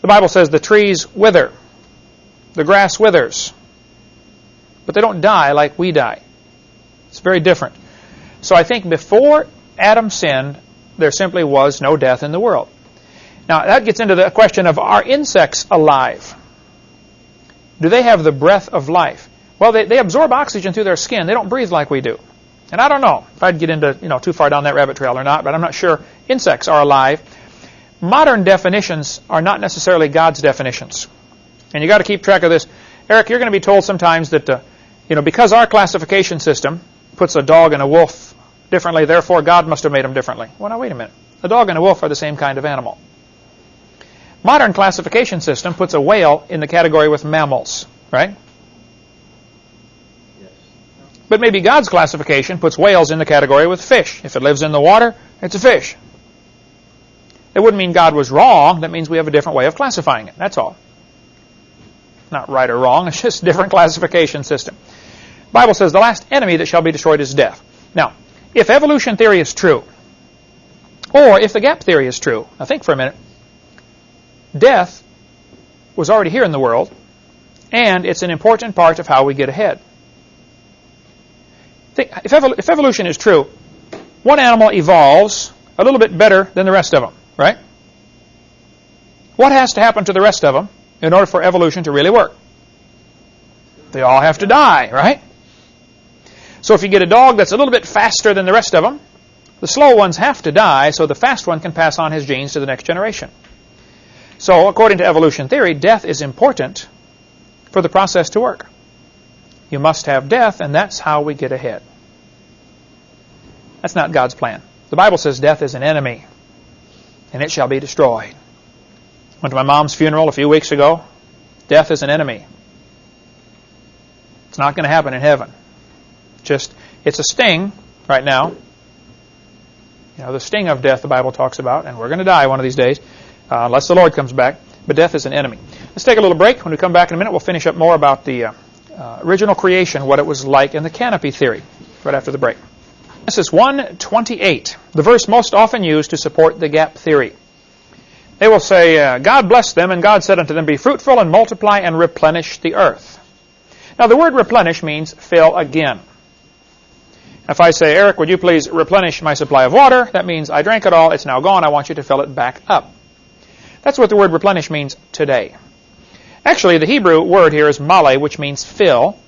The Bible says the trees wither, the grass withers, but they don't die like we die. It's very different. So I think before Adam sinned, there simply was no death in the world. Now that gets into the question of are insects alive? Do they have the breath of life? Well, they, they absorb oxygen through their skin. They don't breathe like we do. And I don't know if I'd get into you know too far down that rabbit trail or not, but I'm not sure insects are alive. Modern definitions are not necessarily God's definitions. And you got to keep track of this. Eric, you're going to be told sometimes that uh, you know because our classification system puts a dog and a wolf differently, therefore God must have made them differently. Well, now wait a minute. A dog and a wolf are the same kind of animal. Modern classification system puts a whale in the category with mammals, right? But maybe God's classification puts whales in the category with fish. If it lives in the water, it's a fish. It wouldn't mean God was wrong. That means we have a different way of classifying it. That's all. Not right or wrong. [laughs] It's just a different classification system. The Bible says the last enemy that shall be destroyed is death. Now, if evolution theory is true, or if the gap theory is true, now think for a minute. Death was already here in the world, and it's an important part of how we get ahead. Think, if, evol- if evolution is true, one animal evolves a little bit better than the rest of them, right? What has to happen to the rest of them in order for evolution to really work? They all have to die, right? So if you get a dog that's a little bit faster than the rest of them, the slow ones have to die so the fast one can pass on his genes to the next generation. So according to evolution theory, death is important for the process to work. You must have death, and that's how we get ahead. That's not God's plan. The Bible says death is an enemy, and it shall be destroyed. Went to my mom's funeral a few weeks ago. Death is an enemy. It's not going to happen in heaven. Just, it's a sting right now. You know, the sting of death the Bible talks about, and we're going to die one of these days, uh, unless the Lord comes back. But death is an enemy. Let's take a little break. When we come back in a minute, we'll finish up more about the uh, uh, original creation, what it was like, and the canopy theory, right after the break. Genesis 1:28, the verse most often used to support the gap theory. They will say, uh, God blessed them, and God said unto them, Be fruitful and multiply and replenish the earth. Now, the word replenish means fill again. If I say, Eric, would you please replenish my supply of water? That means I drank it all, it's now gone, I want you to fill it back up. That's what the word replenish means today. Actually, the Hebrew word here is male, which means fill.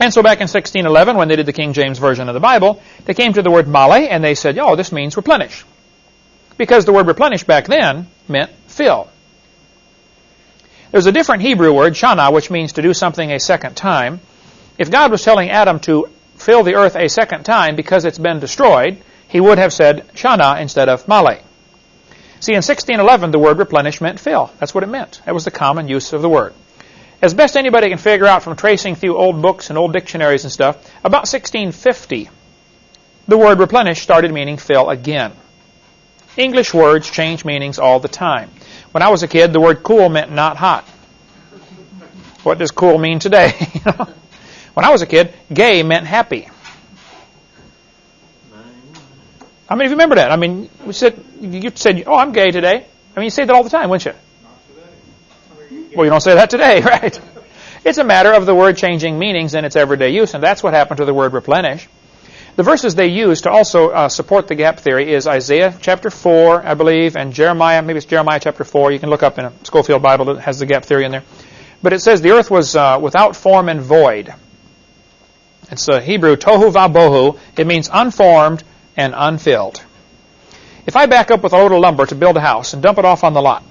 And so back in 1611, when they did the King James Version of the Bible, they came to the word male and they said, oh, this means replenish. Because the word replenish back then meant fill. There's a different Hebrew word, shana, which means to do something a second time. If God was telling Adam to fill the earth a second time because it's been destroyed, he would have said shana instead of male. See, in 1611, the word replenish meant fill. That's what it meant. That was the common use of the word. As best anybody can figure out from tracing through old books and old dictionaries and stuff, about 1650, the word replenish started meaning fill again. English words change meanings all the time. When I was a kid, the word cool meant not hot. What does cool mean today? [laughs] when I was a kid, gay meant happy. How mean, if you remember that? I mean, we said you said, "Oh, I'm gay today." I mean, you say that all the time, wouldn't you? Well, you don't say that today, [laughs] right? It's a matter of the word changing meanings in its everyday use, and that's what happened to the word replenish. The verses they use to also uh, support the gap theory is Isaiah chapter 4, I believe, and Jeremiah, maybe it's Jeremiah chapter 4. You can look up in a Scofield Bible that has the gap theory in there. But it says the earth was uh, without form and void. It's the Hebrew tohu vabohu. It means unformed and unfilled. If I back up with a load of lumber to build a house and dump it off on the lot,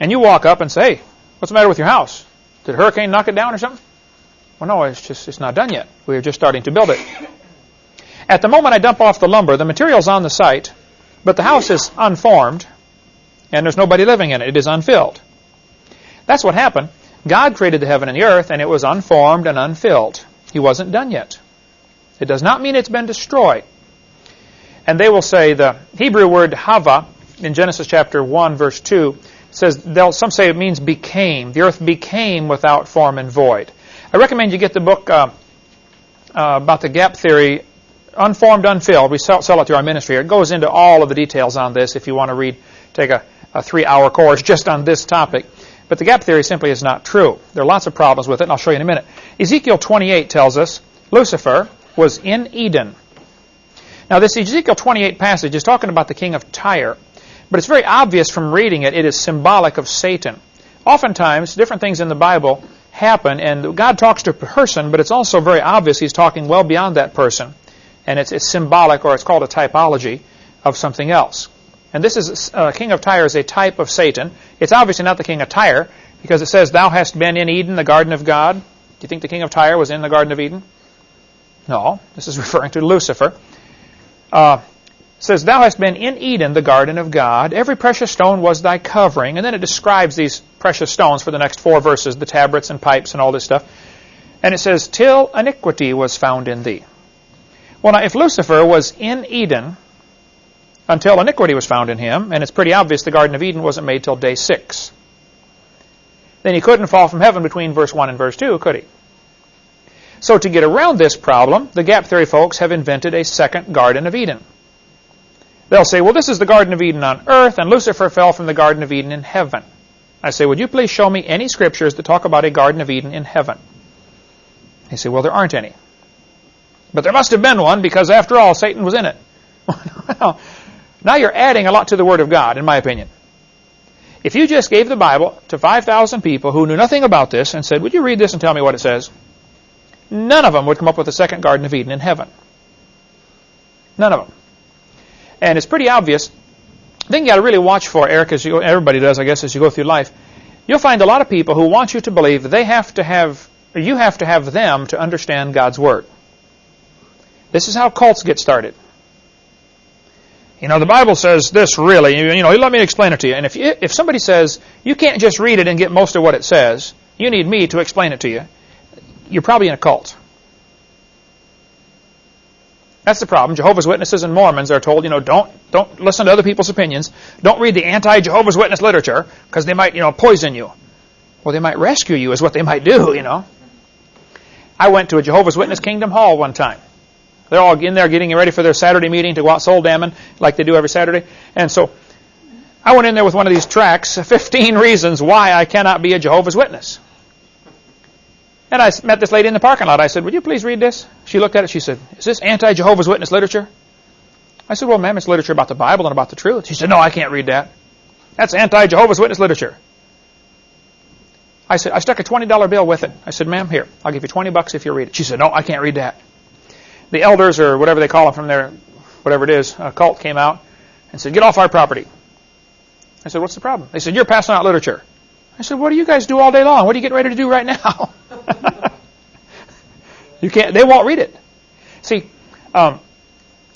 and you walk up and say, hey, what's the matter with your house? Did a hurricane knock it down or something? Well, no, it's just it's not done yet. We're just starting to build it. At the moment I dump off the lumber, the material's on the site, but the house is unformed, and there's nobody living in it. It is unfilled. That's what happened. God created the heaven and the earth, and it was unformed and unfilled. He wasn't done yet. It does not mean it's been destroyed. And they will say the Hebrew word hava in Genesis chapter 1, verse 2, says, some say it means became. The earth became without form and void. I recommend you get the book uh, uh, about the gap theory, Unformed, Unfilled. We sell, sell, it through our ministry. It goes into all of the details on this if you want to read, take a, a three-hour course just on this topic. But the gap theory simply is not true. There are lots of problems with it, and I'll show you in a minute. Ezekiel 28 tells us Lucifer was in Eden. Now, this Ezekiel 28 passage is talking about the king of Tyre. But it's very obvious from reading it, it is symbolic of Satan. Oftentimes, different things in the Bible happen, and God talks to a person, but it's also very obvious he's talking well beyond that person. And it's, it's symbolic, or it's called a typology of something else. And this is, uh, King of Tyre is a type of Satan. It's obviously not the king of Tyre, because it says, Thou hast been in Eden, the garden of God. Do you think the king of Tyre was in the garden of Eden? No. This is [laughs] referring to Lucifer. Uh, says, Thou hast been in Eden, the garden of God. Every precious stone was thy covering. And then it describes these precious stones for the next four verses, the tabrets and pipes and all this stuff. And it says, Till iniquity was found in thee. Well, now, if Lucifer was in Eden until iniquity was found in him, and it's pretty obvious the Garden of Eden wasn't made till day six, then he couldn't fall from heaven between verse 1 and verse 2, could he? So to get around this problem, the gap theory folks have invented a second Garden of Eden. They'll say, well, this is the Garden of Eden on earth, and Lucifer fell from the Garden of Eden in heaven. I say, would you please show me any scriptures that talk about a Garden of Eden in heaven? They say, well, there aren't any. But there must have been one because, after all, Satan was in it. [laughs] well, now you're adding a lot to the Word of God, in my opinion. If you just gave the Bible to 5,000 people who knew nothing about this and said, would you read this and tell me what it says? None of them would come up with a second Garden of Eden in heaven. None of them. And it's pretty obvious. The thing you got to really watch for, Eric, as you, everybody does, I guess, as you go through life, you'll find a lot of people who want you to believe they have to have, you have to have them to understand God's Word. This is how cults get started. You know, the Bible says this really, you, you know, let me explain it to you. And if, you, if somebody says, you can't just read it and get most of what it says, you need me to explain it to you, you're probably in a cult. That's the problem. Jehovah's Witnesses and Mormons are told, you know, don't don't listen to other people's opinions. Don't read the anti-Jehovah's Witness literature because they might, you know, poison you. Well, they might rescue you is what they might do, [laughs] you know. I went to a Jehovah's Witness Kingdom Hall one time. They're all in there getting ready for their Saturday meeting to go out soul damning like they do every Saturday. And so I went in there with one of these tracts, [laughs] 15 reasons why I cannot be a Jehovah's Witness. And I met this lady in the parking lot. I said, would you please read this? She looked at it. She said, is this anti-Jehovah's Witness literature? I said, well, ma'am, it's literature about the Bible and about the truth. She said, no, I can't read that. That's anti-Jehovah's Witness literature. I said, I stuck a $20 bill with it. I said, ma'am, here, I'll give you 20 bucks if you read it. She said, no, I can't read that. The elders, or whatever they call them from their, whatever it is, a cult came out and said, get off our property. I said, what's the problem? They said, you're passing out literature. I said, what do you guys do all day long? What are you getting ready to do right now? [laughs] you can't. They won't read it. See, um,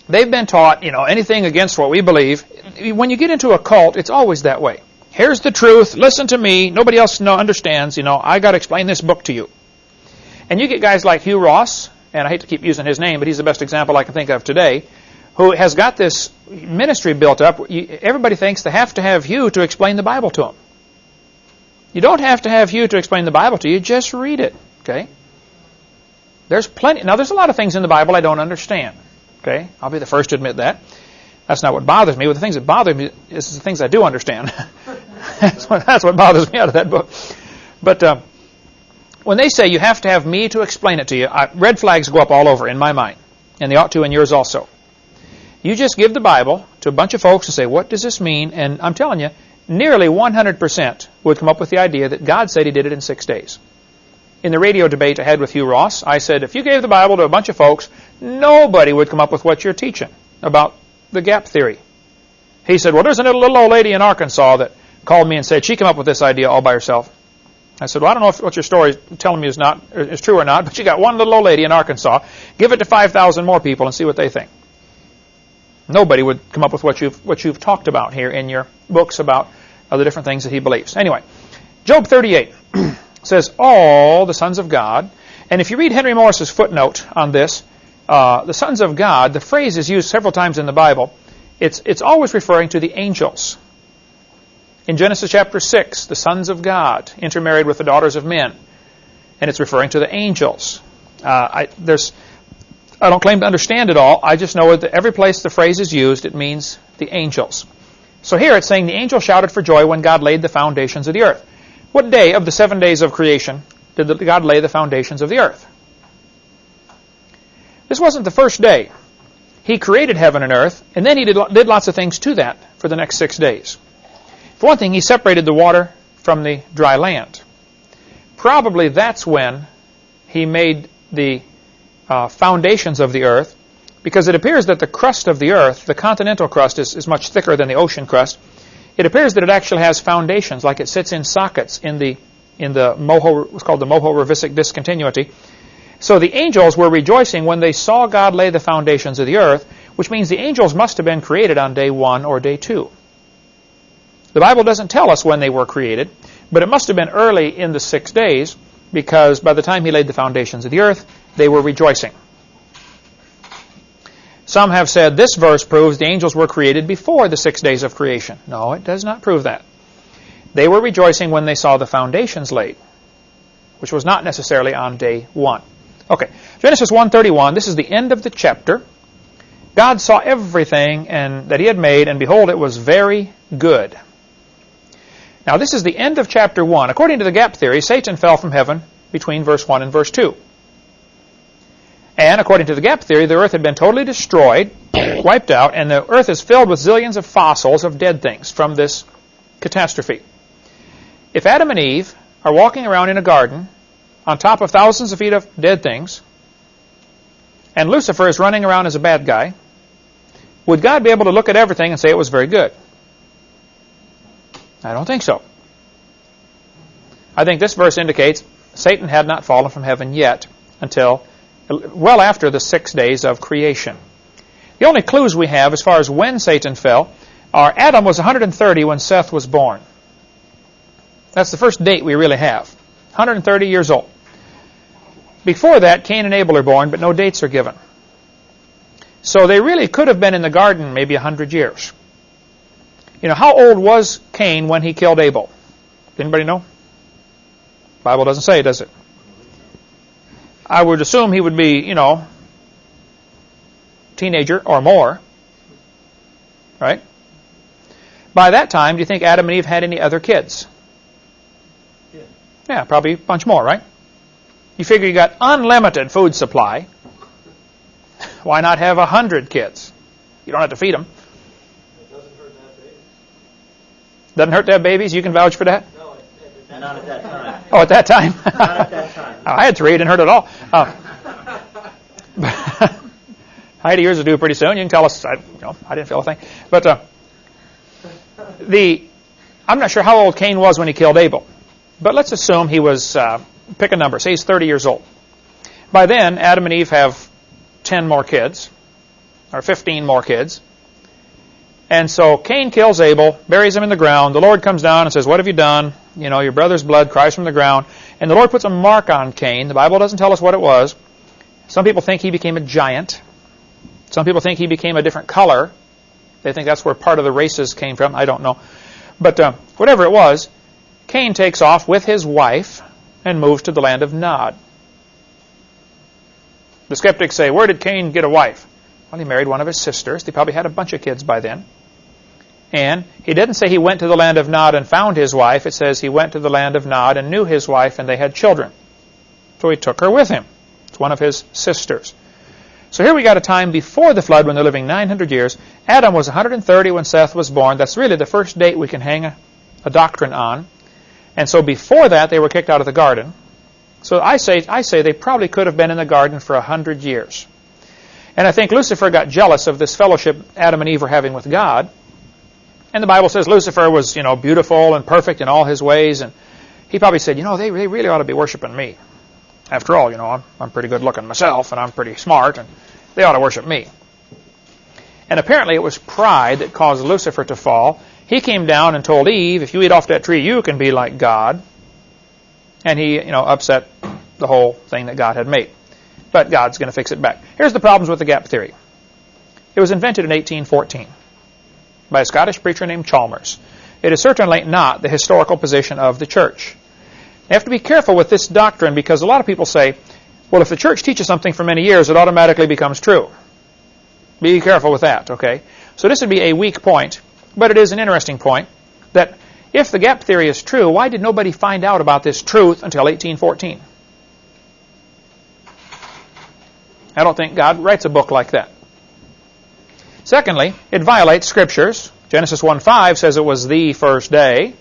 they've been taught, you know, anything against what we believe. When you get into a cult, it's always that way. Here's the truth. Listen to me. Nobody else know, understands. You know, I got to explain this book to you. And you get guys like Hugh Ross, and I hate to keep using his name, but he's the best example I can think of today, who has got this ministry built up. Everybody thinks they have to have Hugh to explain the Bible to them. You don't have to have Hugh to explain the Bible to you. Just read it. Okay? There's plenty. Now, there's a lot of things in the Bible I don't understand. Okay? I'll be the first to admit that. That's not what bothers me. But the things that bother me is the things I do understand. that's, [laughs] what, that's, what, bothers me out of that book. But uh, when they say you have to have me to explain it to you, I, red flags go up all over in my mind. And they ought to in yours also. You just give the Bible to a bunch of folks and say, what does this mean? And I'm telling you, nearly 100% would come up with the idea that God said he did it in six days. In the radio debate I had with Hugh Ross, I said, if you gave the Bible to a bunch of folks, nobody would come up with what you're teaching about the gap theory. He said, well, there's a little old lady in Arkansas that called me and said she came up with this idea all by herself. I said, well, I don't know if what your story is telling me is not is true or not, but you got one little old lady in Arkansas. Give it to 5,000 more people and see what they think. Nobody would come up with what you've, what you've talked about here in your books about the different things that he believes. Anyway, Job 38 [clears throat] says all the sons of God. And if you read Henry Morris's footnote on this, uh, the sons of God, the phrase is used several times in the Bible. It's, it's always referring to the angels. In Genesis chapter 6, the sons of God intermarried with the daughters of men. And it's referring to the angels. Uh, I, there's, I don't claim to understand it all. I just know that every place the phrase is used, it means the angels. So here it's saying the angel shouted for joy when God laid the foundations of the earth. What day of the seven days of creation did God lay the foundations of the earth? This wasn't the first day. He created heaven and earth, and then he did, did lots of things to that for the next six days. For one thing, he separated the water from the dry land. Probably that's when he made the uh, foundations of the earth, because it appears that the crust of the earth, the continental crust, is, is much thicker than the ocean crust. It appears that it actually has foundations, like it sits in sockets in the in the Moho, what's called the Mohorovicic discontinuity. So the angels were rejoicing when they saw God lay the foundations of the earth, which means the angels must have been created on day one or day two. The Bible doesn't tell us when they were created, but it must have been early in the six days because by the time he laid the foundations of the earth, they were rejoicing. Some have said this verse proves the angels were created before the six days of creation. No, it does not prove that. They were rejoicing when they saw the foundations laid, which was not necessarily on day one. Okay, Genesis 1.31, this is the end of the chapter. God saw everything and that he had made, and behold, it was very good. Now, this is the end of chapter 1. According to the gap theory, Satan fell from heaven between verse 1 and verse 2. And according to the gap theory, the earth had been totally destroyed, [coughs] wiped out, and the earth is filled with zillions of fossils of dead things from this catastrophe. If Adam and Eve are walking around in a garden on top of thousands of feet of dead things, and Lucifer is running around as a bad guy, would God be able to look at everything and say it was very good? I don't think so. I think this verse indicates Satan had not fallen from heaven yet until well after the six days of creation. The only clues we have as far as when Satan fell are Adam was 130 when Seth was born. That's the first date we really have. 130 years old. Before that, Cain and Abel are born, but no dates are given. So they really could have been in the garden maybe 100 years. You know, how old was Cain when he killed Abel? Anybody know? Bible doesn't say, does it? I would assume he would be, you know, teenager or more. Right? By that time, do you think Adam and Eve had any other kids? Yeah. Yeah, probably a bunch more, right? You figure you got unlimited food supply. [laughs] Why not have a hundred kids? You don't have to feed them. Doesn't hurt to have babies? Doesn't hurt to have babies? You can vouch for that? No, not at that time. Oh, at that time? Not at that time. I had three. It didn't hurt at all. Uh, I had years to do pretty soon. You can tell us. I, you know, I didn't feel a thing. But uh, the, I'm not sure how old Cain was when he killed Abel. But let's assume he was, uh, pick a number. Say he's 30 years old. By then, Adam and Eve have 10 more kids, or 15 more kids. And so Cain kills Abel, buries him in the ground. The Lord comes down and says, What have you done? You know, your brother's blood cries from the ground. And the Lord puts a mark on Cain. The Bible doesn't tell us what it was. Some people think he became a giant. Some people think he became a different color. They think that's where part of the races came from. I don't know. But uh, whatever it was, Cain takes off with his wife and moves to the land of Nod. The skeptics say, Where did Cain get a wife? Well, he married one of his sisters. They probably had a bunch of kids by then. And he didn't say he went to the land of Nod and found his wife. It says he went to the land of Nod and knew his wife and they had children. So he took her with him. It's one of his sisters. So here we got a time before the flood when they're living 900 years. Adam was 130 when Seth was born. That's really the first date we can hang a, a doctrine on. And so before that, they were kicked out of the garden. So I say, I say they probably could have been in the garden for 100 years. And I think Lucifer got jealous of this fellowship Adam and Eve were having with God. And the Bible says Lucifer was, you know, beautiful and perfect in all his ways. And he probably said, you know, they, they really ought to be worshiping me. After all, you know, I'm, I'm pretty good looking myself and I'm pretty smart and they ought to worship me. And apparently it was pride that caused Lucifer to fall. He came down and told Eve, if you eat off that tree, you can be like God. and he, you know, upset the whole thing that God had made. But God's going to fix it back. Here's the problems with the gap theory. It was invented in 1814 by a Scottish preacher named Chalmers. It is certainly not the historical position of the church. You have to be careful with this doctrine because a lot of people say, well, if the church teaches something for many years, it automatically becomes true. Be careful with that, okay? So this would be a weak point, but it is an interesting point that if the gap theory is true, why did nobody find out about this truth until 1814? I don't think God writes a book like that. Secondly, it violates scriptures. Genesis 1.5 says it was the first day.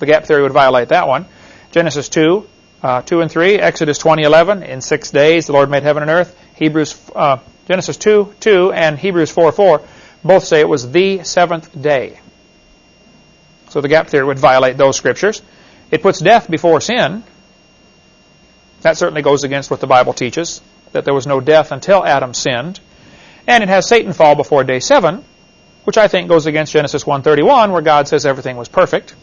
The gap theory would violate that one. Genesis 2, uh, 2 and 3, Exodus 20.11, in six days the Lord made heaven and earth. Hebrews, uh, Genesis 2, 2 and Hebrews 4, 4 both say it was the seventh day. So the gap theory would violate those scriptures. It puts death before sin. That certainly goes against what the Bible teaches, that there was no death until Adam sinned. And it has Satan fall before day 7, which I think goes against Genesis 1.31, where God says everything was perfect.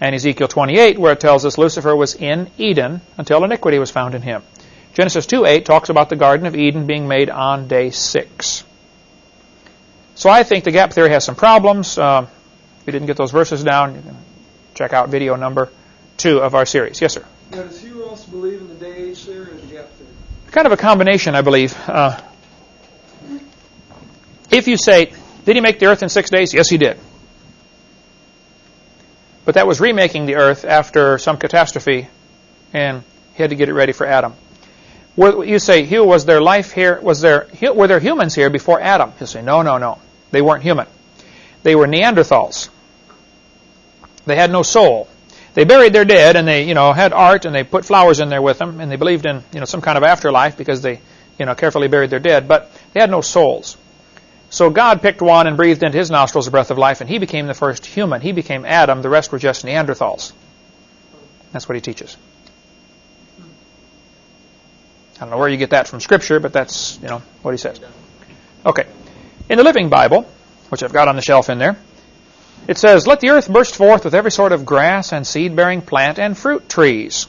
And Ezekiel 28, where it tells us Lucifer was in Eden until iniquity was found in him. Genesis 2.8 talks about the Garden of Eden being made on day 6. So I think the gap theory has some problems. Uh, if you didn't get those verses down, you can check out video number 2 of our series. Yes, sir? Now, does Hugh Ross believe in the day-age theory or the gap theory? Kind of a combination, I believe. Uh, if you say, did he make the earth in six days? Yes, he did. But that was remaking the earth after some catastrophe, and he had to get it ready for Adam. You say, Hugh, was there life here? Was there were there humans here before Adam? He'll say, no, no, no. They weren't human. They were Neanderthals. They had no soul. They buried their dead, and they, you know, had art, and they put flowers in there with them, and they believed in, you know, some kind of afterlife because they, you know, carefully buried their dead. But they had no souls. So God picked one and breathed into his nostrils the breath of life, and he became the first human. He became Adam. The rest were just Neanderthals. That's what he teaches. I don't know where you get that from Scripture, but that's you know what he says. Okay, in the Living Bible, which I've got on the shelf in there, it says, "Let the earth burst forth with every sort of grass and seed-bearing plant and fruit trees."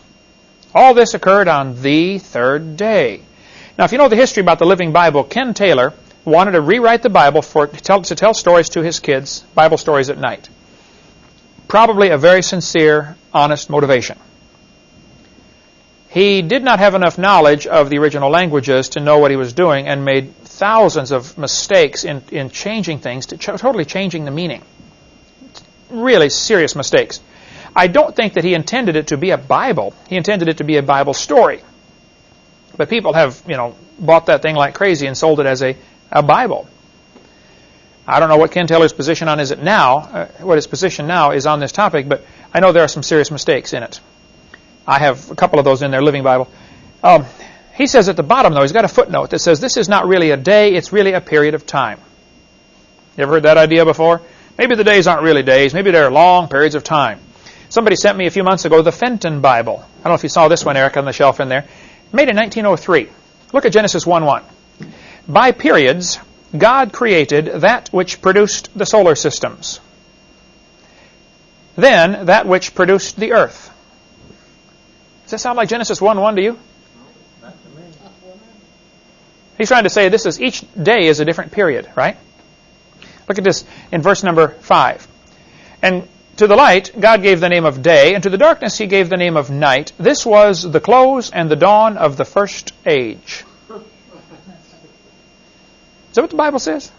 All this occurred on the third day. Now, if you know the history about the Living Bible, Ken Taylor wanted to rewrite the Bible for to tell, to tell stories to his kids, Bible stories at night. Probably a very sincere, honest motivation. He did not have enough knowledge of the original languages to know what he was doing and made thousands of mistakes in, in changing things, to ch totally changing the meaning. Really serious mistakes. I don't think that he intended it to be a Bible. He intended it to be a Bible story. But people have, you know, bought that thing like crazy and sold it as a a Bible. I don't know what Ken Taylor's position on is it now, uh, what his position now is on this topic, but I know there are some serious mistakes in it. I have a couple of those in their Living Bible. Um, he says at the bottom, though, he's got a footnote that says this is not really a day, it's really a period of time. You ever heard that idea before? Maybe the days aren't really days, maybe they're long periods of time. Somebody sent me a few months ago the Fenton Bible. I don't know if you saw this one, Eric, on the shelf in there. Made in 1903. Look at Genesis 1 1. By periods, God created that which produced the solar systems. Then that which produced the earth. Does that sound like Genesis 1-1 to you? Not to me. He's trying to say this is each day is a different period, right? Look at this in verse number 5. And to the light, God gave the name of day, and to the darkness he gave the name of night. This was the close and the dawn of the first age. Is that what the Bible says?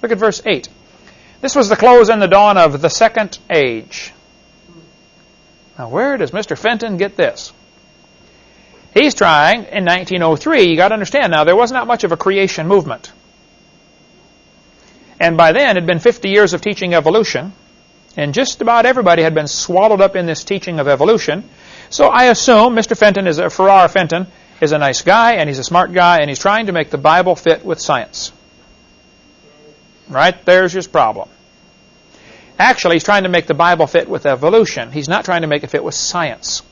Look at verse 8. This was the close and the dawn of the second age. Now, where does Mr. Fenton get this? He's trying in 1903. You got to understand now, there was not much of a creation movement. And by then, it had been 50 years of teaching evolution, and just about everybody had been swallowed up in this teaching of evolution. So I assume Mr. Fenton is a Ferrar Fenton is a nice guy and he's a smart guy and he's trying to make the Bible fit with science. Right? There's his problem. Actually, he's trying to make the Bible fit with evolution. He's not trying to make it fit with science.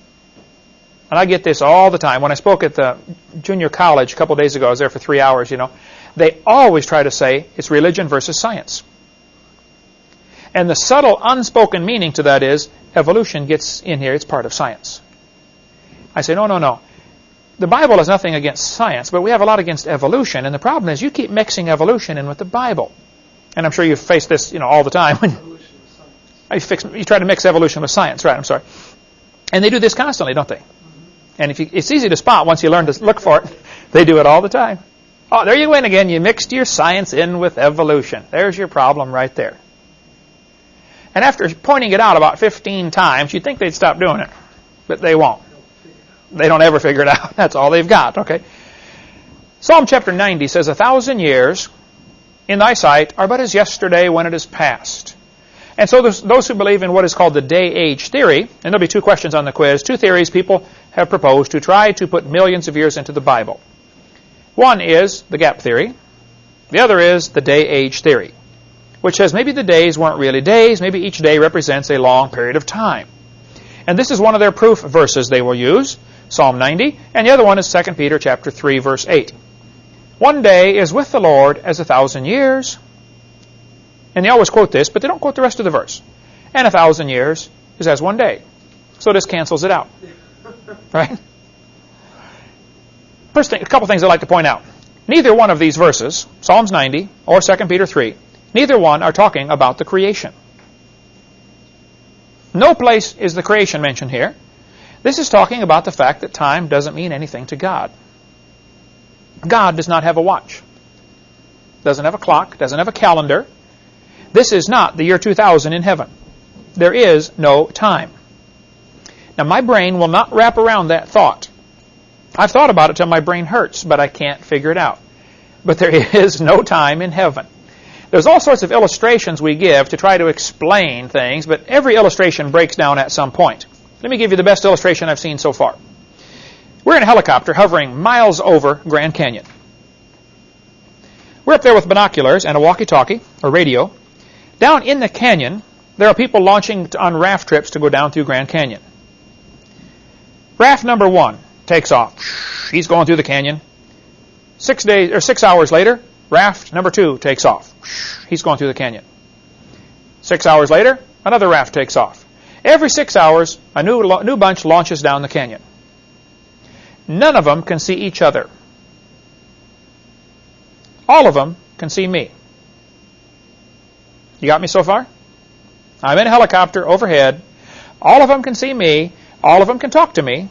And I get this all the time. When I spoke at the junior college a couple days ago, I was there for three hours, you know, they always try to say it's religion versus science. And the subtle, unspoken meaning to that is evolution gets in here, it's part of science. I say, no, no, no. The Bible is nothing against science, but we have a lot against evolution. And the problem is you keep mixing evolution in with the Bible. And I'm sure you face this, you know, all the time. [laughs] Science. you, fix, you try to mix evolution with science, right? I'm sorry. And they do this constantly, don't they? And if you, it's easy to spot once you learn to look for it. [laughs] They do it all the time. Oh, there you went again. You mixed your science in with evolution. There's your problem right there. And after pointing it out about 15 times, you'd think they'd stop doing it. But they won't. They don't ever figure it out. [laughs] That's all they've got, okay? Psalm chapter 90 says, A thousand years in thy sight are but as yesterday when it is past. And so those who believe in what is called the day-age theory, and there'll be two questions on the quiz, two theories people have proposed to try to put millions of years into the Bible. One is the gap theory. The other is the day-age theory, which says maybe the days weren't really days, maybe each day represents a long period of time. And this is one of their proof verses they will use, Psalm 90, and the other one is 2 Peter chapter 3 verse 8. One day is with the Lord as a thousand years. And they always quote this, but they don't quote the rest of the verse. And a thousand years is as one day. So this cancels it out. [laughs] Right? First thing, a couple things I'd like to point out. Neither one of these verses, Psalms 90 or 2 Peter 3, neither one are talking about the creation. No place is the creation mentioned here. This is talking about the fact that time doesn't mean anything to God. God does not have a watch. Doesn't have a clock, doesn't have a calendar. This is not the year 2000 in heaven. There is no time. Now my brain will not wrap around that thought. I've thought about it till my brain hurts, but I can't figure it out. But there [laughs] is no time in heaven. There's all sorts of illustrations we give to try to explain things, but every illustration breaks down at some point. Let me give you the best illustration I've seen so far. We're in a helicopter hovering miles over Grand Canyon. We're up there with binoculars and a walkie-talkie, or radio. Down in the canyon, there are people launching on raft trips to go down through Grand Canyon. Raft number one takes off. He's going through the canyon. Six days or six hours later, raft number two takes off. He's going through the canyon. Six hours later, another raft takes off. Every six hours, a new new bunch launches down the canyon. None of them can see each other. All of them can see me. You got me so far? I'm in a helicopter overhead. All of them can see me. All of them can talk to me.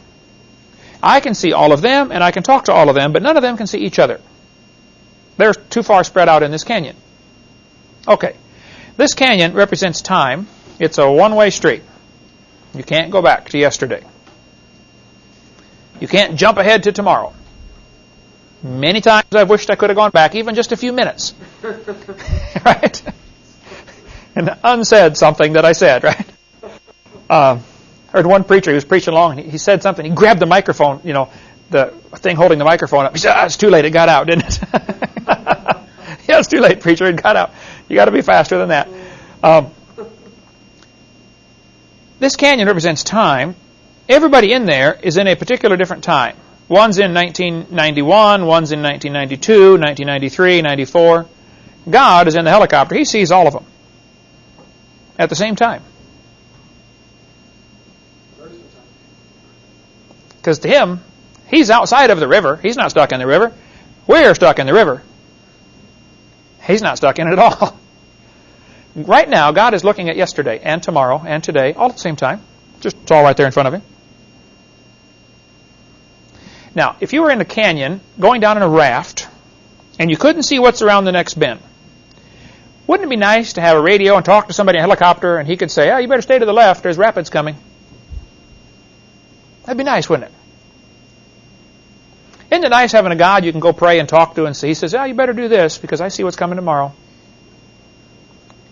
I can see all of them, and I can talk to all of them, but none of them can see each other. They're too far spread out in this canyon. Okay. This canyon represents time. It's a one-way street. You can't go back to yesterday. You can't jump ahead to tomorrow. Many times I've wished I could have gone back even just a few minutes. [laughs] right? And unsaid something that I said, right? Uh, heard one preacher who was preaching along, and he, he said something. He grabbed the microphone, you know, the thing holding the microphone up. He said, ah, it's too late. It got out, didn't it? [laughs] yeah, it's too late, preacher. It got out. You got to be faster than that. Um, this canyon represents time. Everybody in there is in a particular different time. One's in 1991, one's in 1992, 1993, 94. God is in the helicopter. He sees all of them at the same time. Because to him, he's outside of the river. He's not stuck in the river. We're stuck in the river. He's not stuck in it at all. Right now, God is looking at yesterday and tomorrow and today all at the same time. Just it's all right there in front of him. Now, if you were in a canyon going down in a raft and you couldn't see what's around the next bend, wouldn't it be nice to have a radio and talk to somebody in a helicopter and he could say, oh, you better stay to the left, there's rapids coming. That'd be nice, wouldn't it? Isn't it nice having a God you can go pray and talk to and see? He says, oh, you better do this because I see what's coming tomorrow.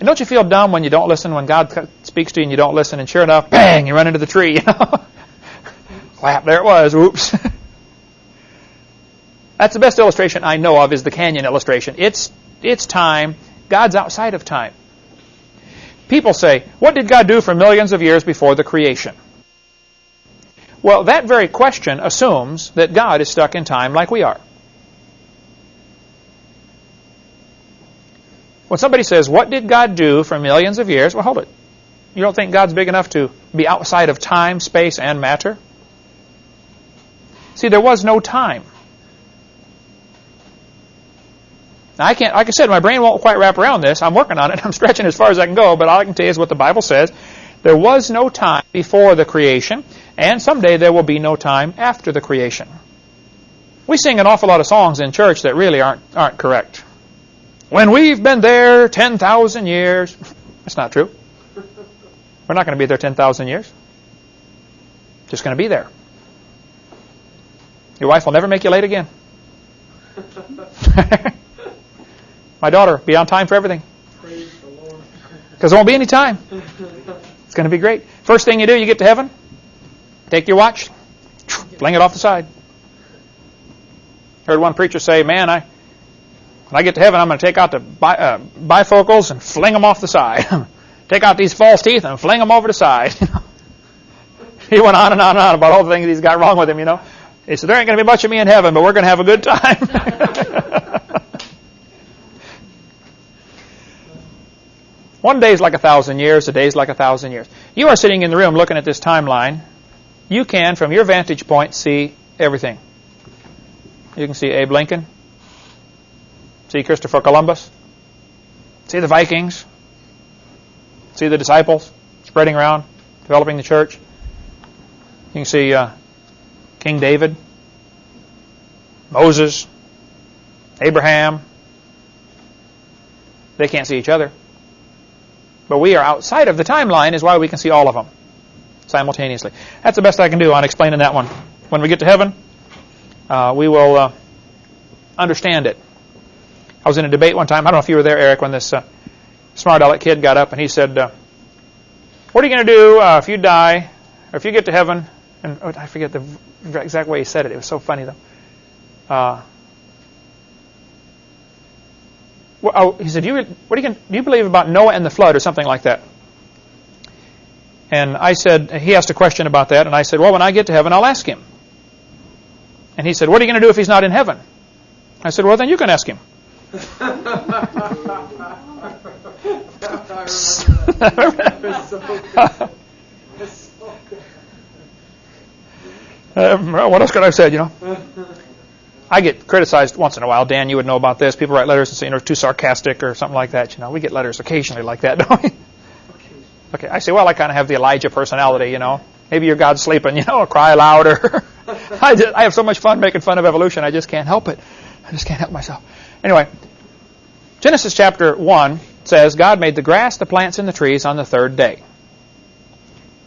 And don't you feel dumb when you don't listen, when God speaks to you and you don't listen, and sure enough, bang, you run into the tree? [laughs] Clap, there it was, whoops. [laughs] That's the best illustration I know of is the canyon illustration. It's, it's time. God's outside of time. People say, what did God do for millions of years before the creation? Well, that very question assumes that God is stuck in time like we are. When somebody says, what did God do for millions of years? Well, hold it. you don't think God's big enough to be outside of time, space, and matter? See, there was no time. Now, I can't, like I said, my brain won't quite wrap around this. I'm working on it. [laughs] I'm stretching as far as I can go, but all I can tell you is what the Bible says. There was no time before the creation, and someday there will be no time after the creation. We sing an awful lot of songs in church that really aren't, aren't correct. When we've been there 10,000 years. [laughs] That's not true. We're not going to be there 10,000 years. Just going to be there. Your wife will never make you late again. [laughs] My daughter, be on time for everything. Because there won't be any time. It's going to be great. First thing you do, you get to heaven, take your watch, [sniffs] fling it off the side. Heard one preacher say, "Man, I when I get to heaven, I'm going to take out the bi- uh, bifocals and fling them off the side. [laughs] take out these false teeth and fling them over the side." [laughs] he went on and on and on about all the things he's got wrong with him. You know, he said, "There ain't going to be much of me in heaven, but we're going to have a good time." [laughs] One day is like a thousand years, a day is like a thousand years. You are sitting in the room looking at this timeline. You can, from your vantage point, see everything. You can see Abe Lincoln, see Christopher Columbus, see the Vikings, see the disciples spreading around, developing the church. You can see uh, King David, Moses, Abraham. They can't see each other. But we are outside of the timeline is why we can see all of them simultaneously. That's the best I can do on explaining that one. When we get to heaven, uh, we will uh, understand it. I was in a debate one time. I don't know if you were there, Eric, when this uh, smart aleck kid got up and he said, uh, "What are you going to do uh, if you die, or if you get to heaven?" And oh, I forget the exact way he said it. It was so funny though. Uh, well, oh, he said, "You what do you, do you believe about Noah and the flood, or something like that?" And I said, he asked a question about that, and I said, "Well, when I get to heaven, I'll ask him." And he said, What are you going to do if he's not in heaven? I said, Well, then you can ask him. Uh, what else could I have said, you know? I get criticized once in a while. Dan, you would know about this. People write letters and say, you know, too sarcastic or something like that. You know, we get letters occasionally like that, [laughs] don't we? Okay, I say, well, I kind of have the Elijah personality, you know. Maybe your God's sleeping, you know, [laughs] cry louder. [laughs] I, just, I have so much fun making fun of evolution, I just can't help it. I just can't help myself. Anyway, Genesis chapter 1 says, God made the grass, the plants, and the trees on the third day.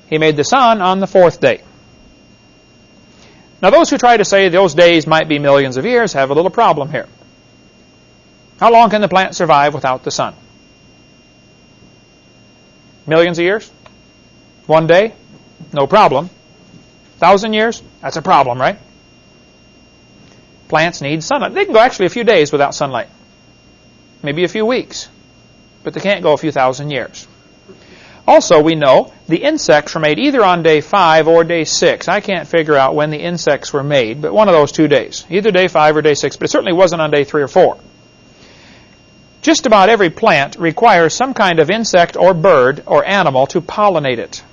He made the sun on the fourth day. Now, those who try to say those days might be millions of years have a little problem here. How long can the plant survive without the sun? Millions of years? One day? No problem. Thousand years? That's a problem, right? Plants need sunlight. They can go actually a few days without sunlight. Maybe a few weeks. But they can't go a few thousand years. Also, we know the insects were made either on day 5 or day 6. I can't figure out when the insects were made, but one of those two days. Either day 5 or day 6, but it certainly wasn't on day 3 or 4. Just about every plant requires some kind of insect or bird or animal to pollinate it.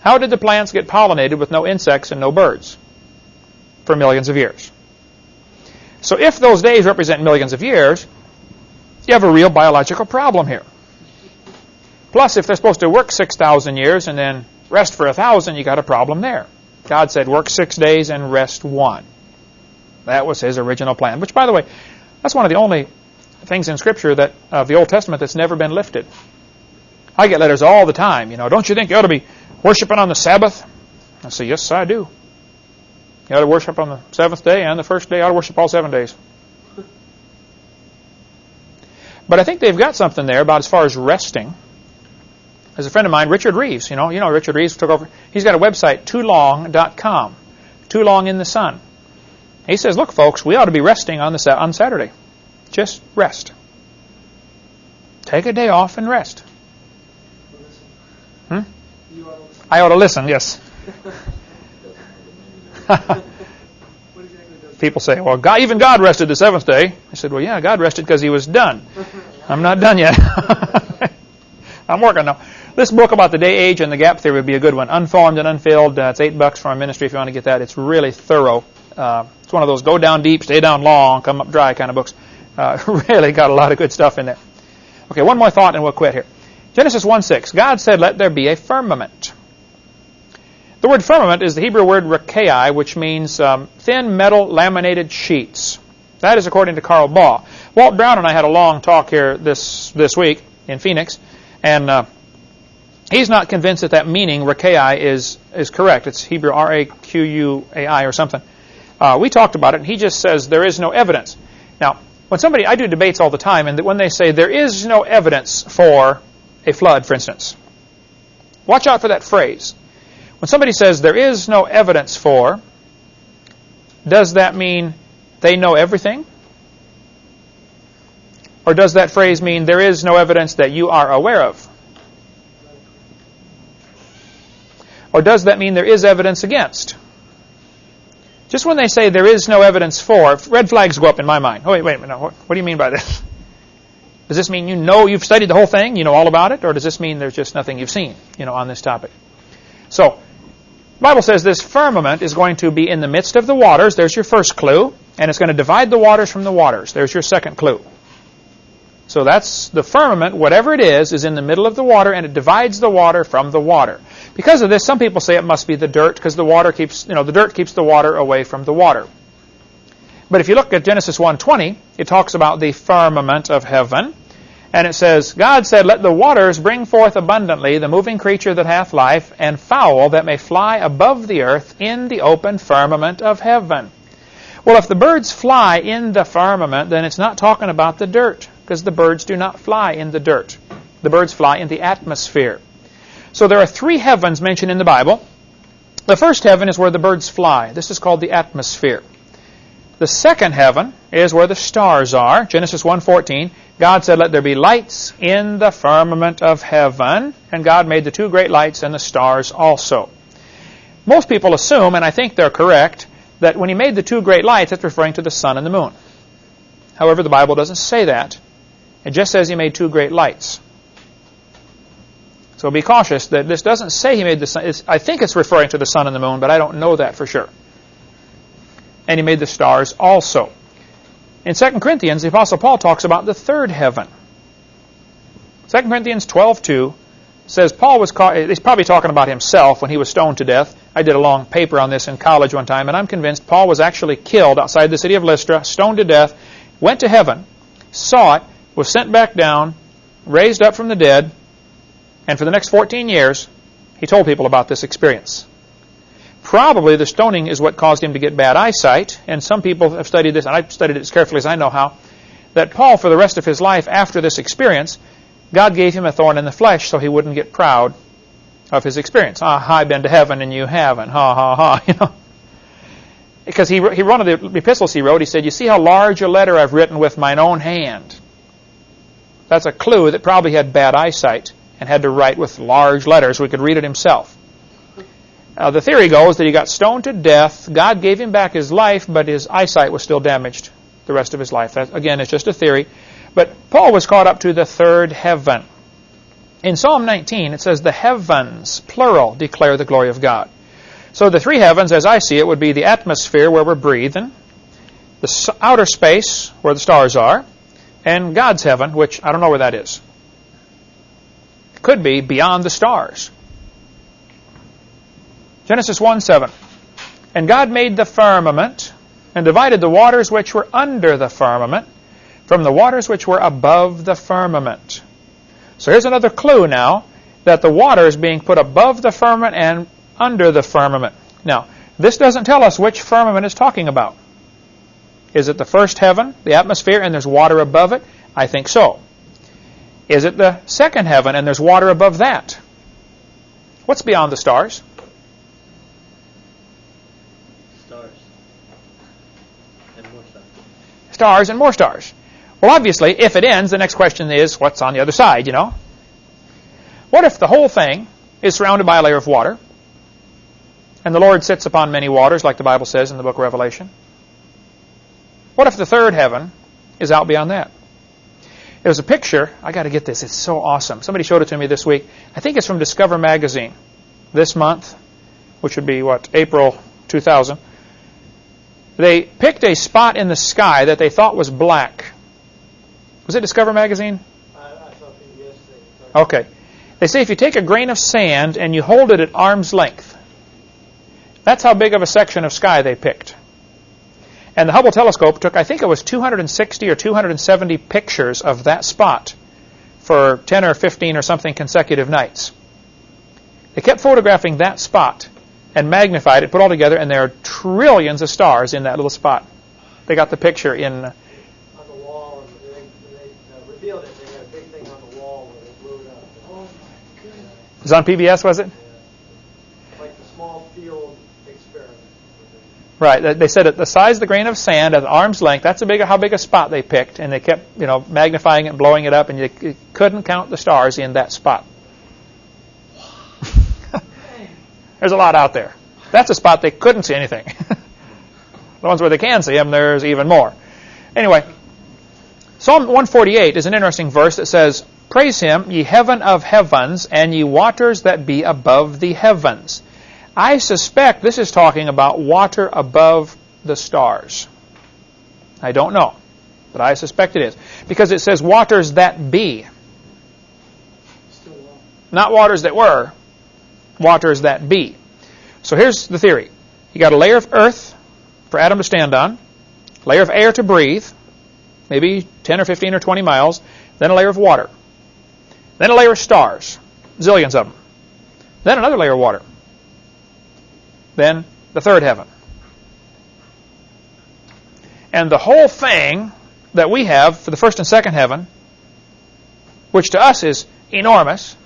How did the plants get pollinated with no insects and no birds? For millions of years. So if those days represent millions of years, you have a real biological problem here. Plus, if they're supposed to work 6,000 years and then rest for 1,000, you got a problem there. God said, work six days and rest one. That was his original plan. Which, by the way, that's one of the only things in Scripture that of the Old Testament that's never been lifted. I get letters all the time. You know, don't you think you ought to be worshiping on the Sabbath? I say, yes, I do. You ought to worship on the seventh day and the first day. You ought to worship all seven days. But I think they've got something there about as far as resting. There's a friend of mine, Richard Rives. You know, you know Richard Rives took over. He's got a website, toolong.com. Too long in the sun. He says, look, folks, we ought to be resting on, the, on Saturday. Just rest. Take a day off and rest. Hmm? I ought to listen, yes. [laughs] [laughs] People say, well, God, even God rested the seventh day. I said, well, yeah, God rested because he was done. I'm not done yet. [laughs] I'm working now. This book about the day age and the gap theory would be a good one. Unformed and unfilled. Uh, it's eight bucks from our ministry if you want to get that. It's really thorough. Uh, it's one of those go down deep, stay down long, come up dry kind of books. Uh, [laughs] really got a lot of good stuff in there. Okay, one more thought and we'll quit here. Genesis 1 6. God said, Let there be a firmament. The word firmament is the Hebrew word rakai, which means um, thin metal laminated sheets. That is according to Carl Baugh. Walt Brown and I had a long talk here this this week in Phoenix, and uh, he's not convinced that that meaning rakai is is correct. It's Hebrew R A Q U A I or something. Uh, we talked about it, and he just says there is no evidence. Now, when somebody I do debates all the time, and when they say there is no evidence for a flood, for instance, watch out for that phrase. When somebody says there is no evidence for, does that mean they know everything? Or does that phrase mean there is no evidence that you are aware of? Or does that mean there is evidence against? Just when they say there is no evidence for, red flags go up in my mind. Oh, wait, wait a minute. What, what do you mean by this? [laughs] Does this mean you know you've studied the whole thing, you know all about it, or does this mean there's just nothing you've seen, you know, on this topic? So, Bible says this firmament is going to be in the midst of the waters. There's your first clue. And it's going to divide the waters from the waters. There's your second clue. So that's the firmament, whatever it is, is in the middle of the water and it divides the water from the water. Because of this, some people say it must be the dirt because the water keeps, you know, the dirt keeps the water away from the water. But if you look at Genesis 1:20, it talks about the firmament of heaven. And it says, God said, Let the waters bring forth abundantly the moving creature that hath life, and fowl that may fly above the earth in the open firmament of heaven. Well, if the birds fly in the firmament, then it's not talking about the dirt, because the birds do not fly in the dirt. The birds fly in the atmosphere. So there are three heavens mentioned in the Bible. The first heaven is where the birds fly. This is called the atmosphere. The second heaven is where the stars are. Genesis 1:14. God said, "Let there be lights in the firmament of heaven," and God made the two great lights and the stars also. Most people assume, and I think they're correct, that when he made the two great lights, it's referring to the sun and the moon. However, the Bible doesn't say that. It just says he made two great lights. So be cautious that this doesn't say he made the sun. I think it's referring to the sun and the moon, but I don't know that for sure and he made the stars also. In 2 Corinthians, the Apostle Paul talks about the third heaven. 2 Corinthians 12.2 says Paul was caught, he's probably talking about himself when he was stoned to death. I did a long paper on this in college one time, and I'm convinced Paul was actually killed outside the city of Lystra, stoned to death, went to heaven, saw it, was sent back down, raised up from the dead, and for the next 14 years, he told people about this experience. Probably the stoning is what caused him to get bad eyesight, and some people have studied this, and I've studied it as carefully as I know how, that Paul, for the rest of his life after this experience, God gave him a thorn in the flesh so he wouldn't get proud of his experience. Ah, I've been to heaven and you haven't. Ha, ha, ha. [laughs] You know? Because he, he, one of the epistles he wrote, he said, You see how large a letter I've written with mine own hand. That's a clue that probably had bad eyesight and had to write with large letters he could read it himself. Uh, the theory goes that he got stoned to death. God gave him back his life, but his eyesight was still damaged the rest of his life. That, again, it's just a theory. But Paul was caught up to the third heaven. In Psalm 19, it says, The heavens, plural, declare the glory of God. So the three heavens, as I see it, would be the atmosphere where we're breathing, the outer space where the stars are, and God's heaven, which I don't know where that is. It could be beyond the stars. Genesis 1 7. And God made the firmament and divided the waters which were under the firmament from the waters which were above the firmament. So here's another clue now that the water is being put above the firmament and under the firmament. Now, this doesn't tell us which firmament is talking about. Is it the first heaven, the atmosphere, and there's water above it? I think so. Is it the second heaven and there's water above that? What's beyond the stars? Stars and more stars. Well, obviously, if it ends, the next question is, what's on the other side, you know? What if the whole thing is surrounded by a layer of water, and the Lord sits upon many waters, like the Bible says in the book of Revelation? What if the third heaven is out beyond that? Was a picture. I got to get this. It's so awesome. Somebody showed it to me this week. I think it's from Discover Magazine this month, which would be what April 2000. They picked a spot in the sky that they thought was black. Was it Discover Magazine? Okay. They say if you take a grain of sand and you hold it at arm's length, that's how big of a section of sky they picked. And the Hubble telescope took, I think it was 260 or 270 pictures of that spot for 10 or 15 or something consecutive nights. They kept photographing that spot and magnified it, put it all together, and there are trillions of stars in that little spot. They got the picture in. On the wall, and they, they uh, revealed it. They had a big thing on the wall where they blew it up. Oh my goodness. It was on PBS, was it? Like the small field experiment. Right. They said at the size of the grain of sand at arm's length, that's a big, how big a spot they picked, and they kept, you know, magnifying it and blowing it up, and you, you couldn't count the stars in that spot. There's a lot out there. That's a spot they couldn't see anything. [laughs] the ones where they can see them, there's even more. Anyway, Psalm 148 is an interesting verse that says, Praise him, ye heaven of heavens, and ye waters that be above the heavens. I suspect this is talking about water above the stars. I don't know, but I suspect it is. Because it says waters that be. Still. Not waters that were, waters that be. So here's the theory. You got a layer of earth for Adam to stand on, layer of air to breathe, maybe 10 or 15 or 20 miles, then a layer of water, then a layer of stars, zillions of them, then another layer of water, then the third heaven. And the whole thing that we have for the first and second heaven, which to us is enormous,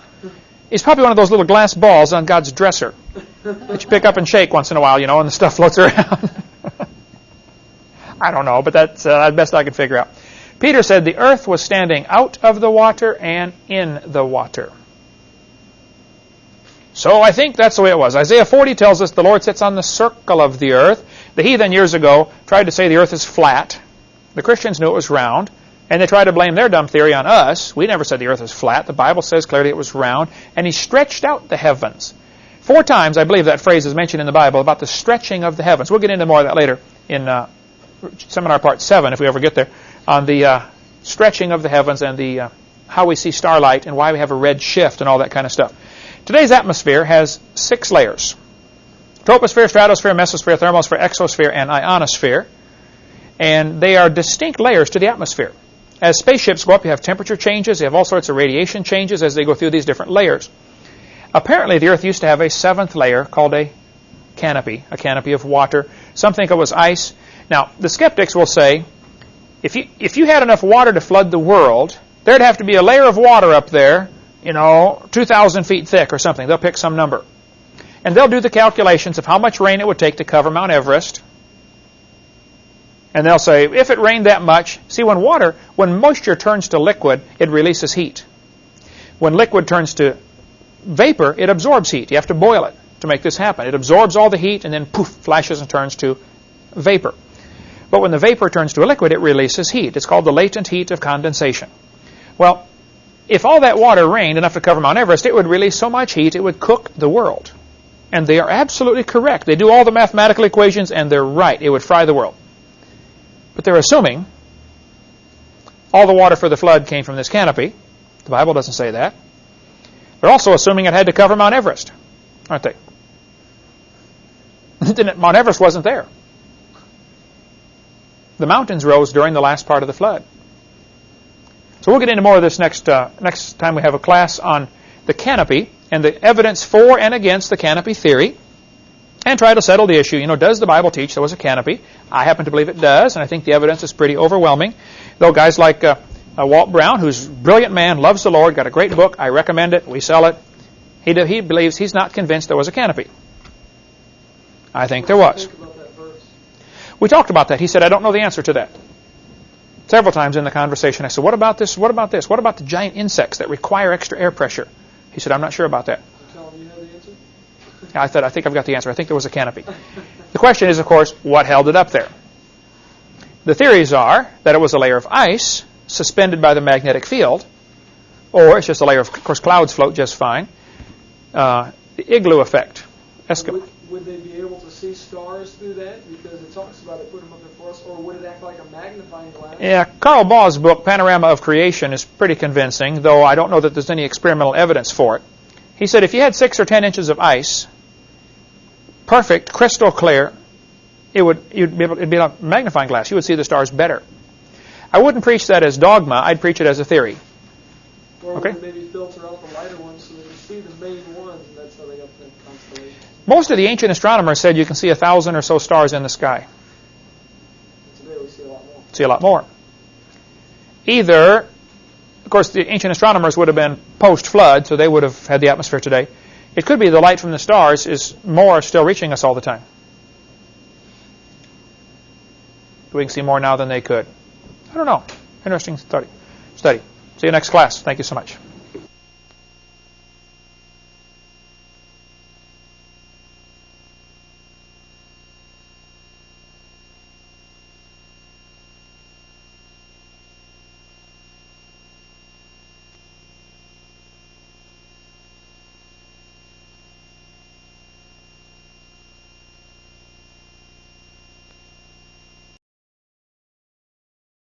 is probably one of those little glass balls on God's dresser that you pick up and shake once in a while, you know, and the stuff floats [laughs] around. I don't know, but that's uh, the best I could figure out. Peter said the earth was standing out of the water and in the water. So I think that's the way it was. Isaiah 40 tells us the Lord sits on the circle of the earth. The heathen years ago tried to say the earth is flat. The Christians knew it was round. And they tried to blame their dumb theory on us. We never said the earth is flat. The Bible says clearly it was round. And he stretched out the heavens. Four times, I believe that phrase is mentioned in the Bible about the stretching of the heavens. We'll get into more of that later in uh, seminar part 7, if we ever get there, on the uh, stretching of the heavens and the uh, how we see starlight and why we have a red shift and all that kind of stuff. Today's atmosphere has six layers. Troposphere, stratosphere, mesosphere, thermosphere, exosphere, and ionosphere. And they are distinct layers to the atmosphere. As spaceships go up, you have temperature changes, you have all sorts of radiation changes as they go through these different layers. Apparently, the Earth used to have a seventh layer called a canopy, a canopy of water. Some think it was ice. Now, the skeptics will say, if you, if you had enough water to flood the world, there'd have to be a layer of water up there, you know, 2,000 feet thick or something. They'll pick some number. And they'll do the calculations of how much rain it would take to cover Mount Everest. And they'll say, if it rained that much, see, when water, when moisture turns to liquid, it releases heat. When liquid turns to vapor, it absorbs heat. You have to boil it to make this happen. It absorbs all the heat and then poof, flashes and turns to vapor. But when the vapor turns to a liquid, it releases heat. It's called the latent heat of condensation. Well, if all that water rained enough to cover Mount Everest, it would release so much heat it would cook the world. And they are absolutely correct. They do all the mathematical equations and they're right. It would fry the world. But they're assuming all the water for the flood came from this canopy. The Bible doesn't say that. They're also assuming it had to cover Mount Everest, aren't they? [laughs] Mount Everest wasn't there. The mountains rose during the last part of the flood. So we'll get into more of this next uh, next time we have a class on the canopy and the evidence for and against the canopy theory and try to settle the issue. You know, does the Bible teach there was a canopy? I happen to believe it does, and I think the evidence is pretty overwhelming. Though guys like uh, uh, Walt Brown, who's a brilliant man, loves the Lord, got a great book, I recommend it, we sell it. He, he believes he's not convinced there was a canopy. I think there was. We talked about that. He said, I don't know the answer to that. Several times in the conversation, I said, What about this? What about this? What about the giant insects that require extra air pressure? He said, I'm not sure about that. You tell him you know the answer? I said, I think I've got the answer. I think there was a canopy. The question is, of course, what held it up there? The theories are that it was a layer of ice suspended by the magnetic field, or it's just a layer of, of course, clouds float just fine. Uh, the igloo effect, Eskimo. Would, would they be able to see stars through that? Because it talks about it, put them up there for us, or would it act like a magnifying glass? Yeah, Carl Baugh's book, Panorama of Creation, is pretty convincing, though I don't know that there's any experimental evidence for it. He said if you had six or ten inches of ice, perfect, crystal clear, it would you'd be able, it'd be like a magnifying glass. You would see the stars better. I wouldn't preach that as dogma. I'd preach it as a theory. Or okay. maybe filter out the lighter ones so they can see the main ones, and that's how they got the constellations? Most of the ancient astronomers said you can see a thousand or so stars in the sky. Today we see a lot more. See a lot more. Either, of course, the ancient astronomers would have been post-flood, so they would have had the atmosphere today. It could be the light from the stars is more still reaching us all the time. We can see more now than they could. I don't know. Interesting study. Study. See you next class. Thank you so much.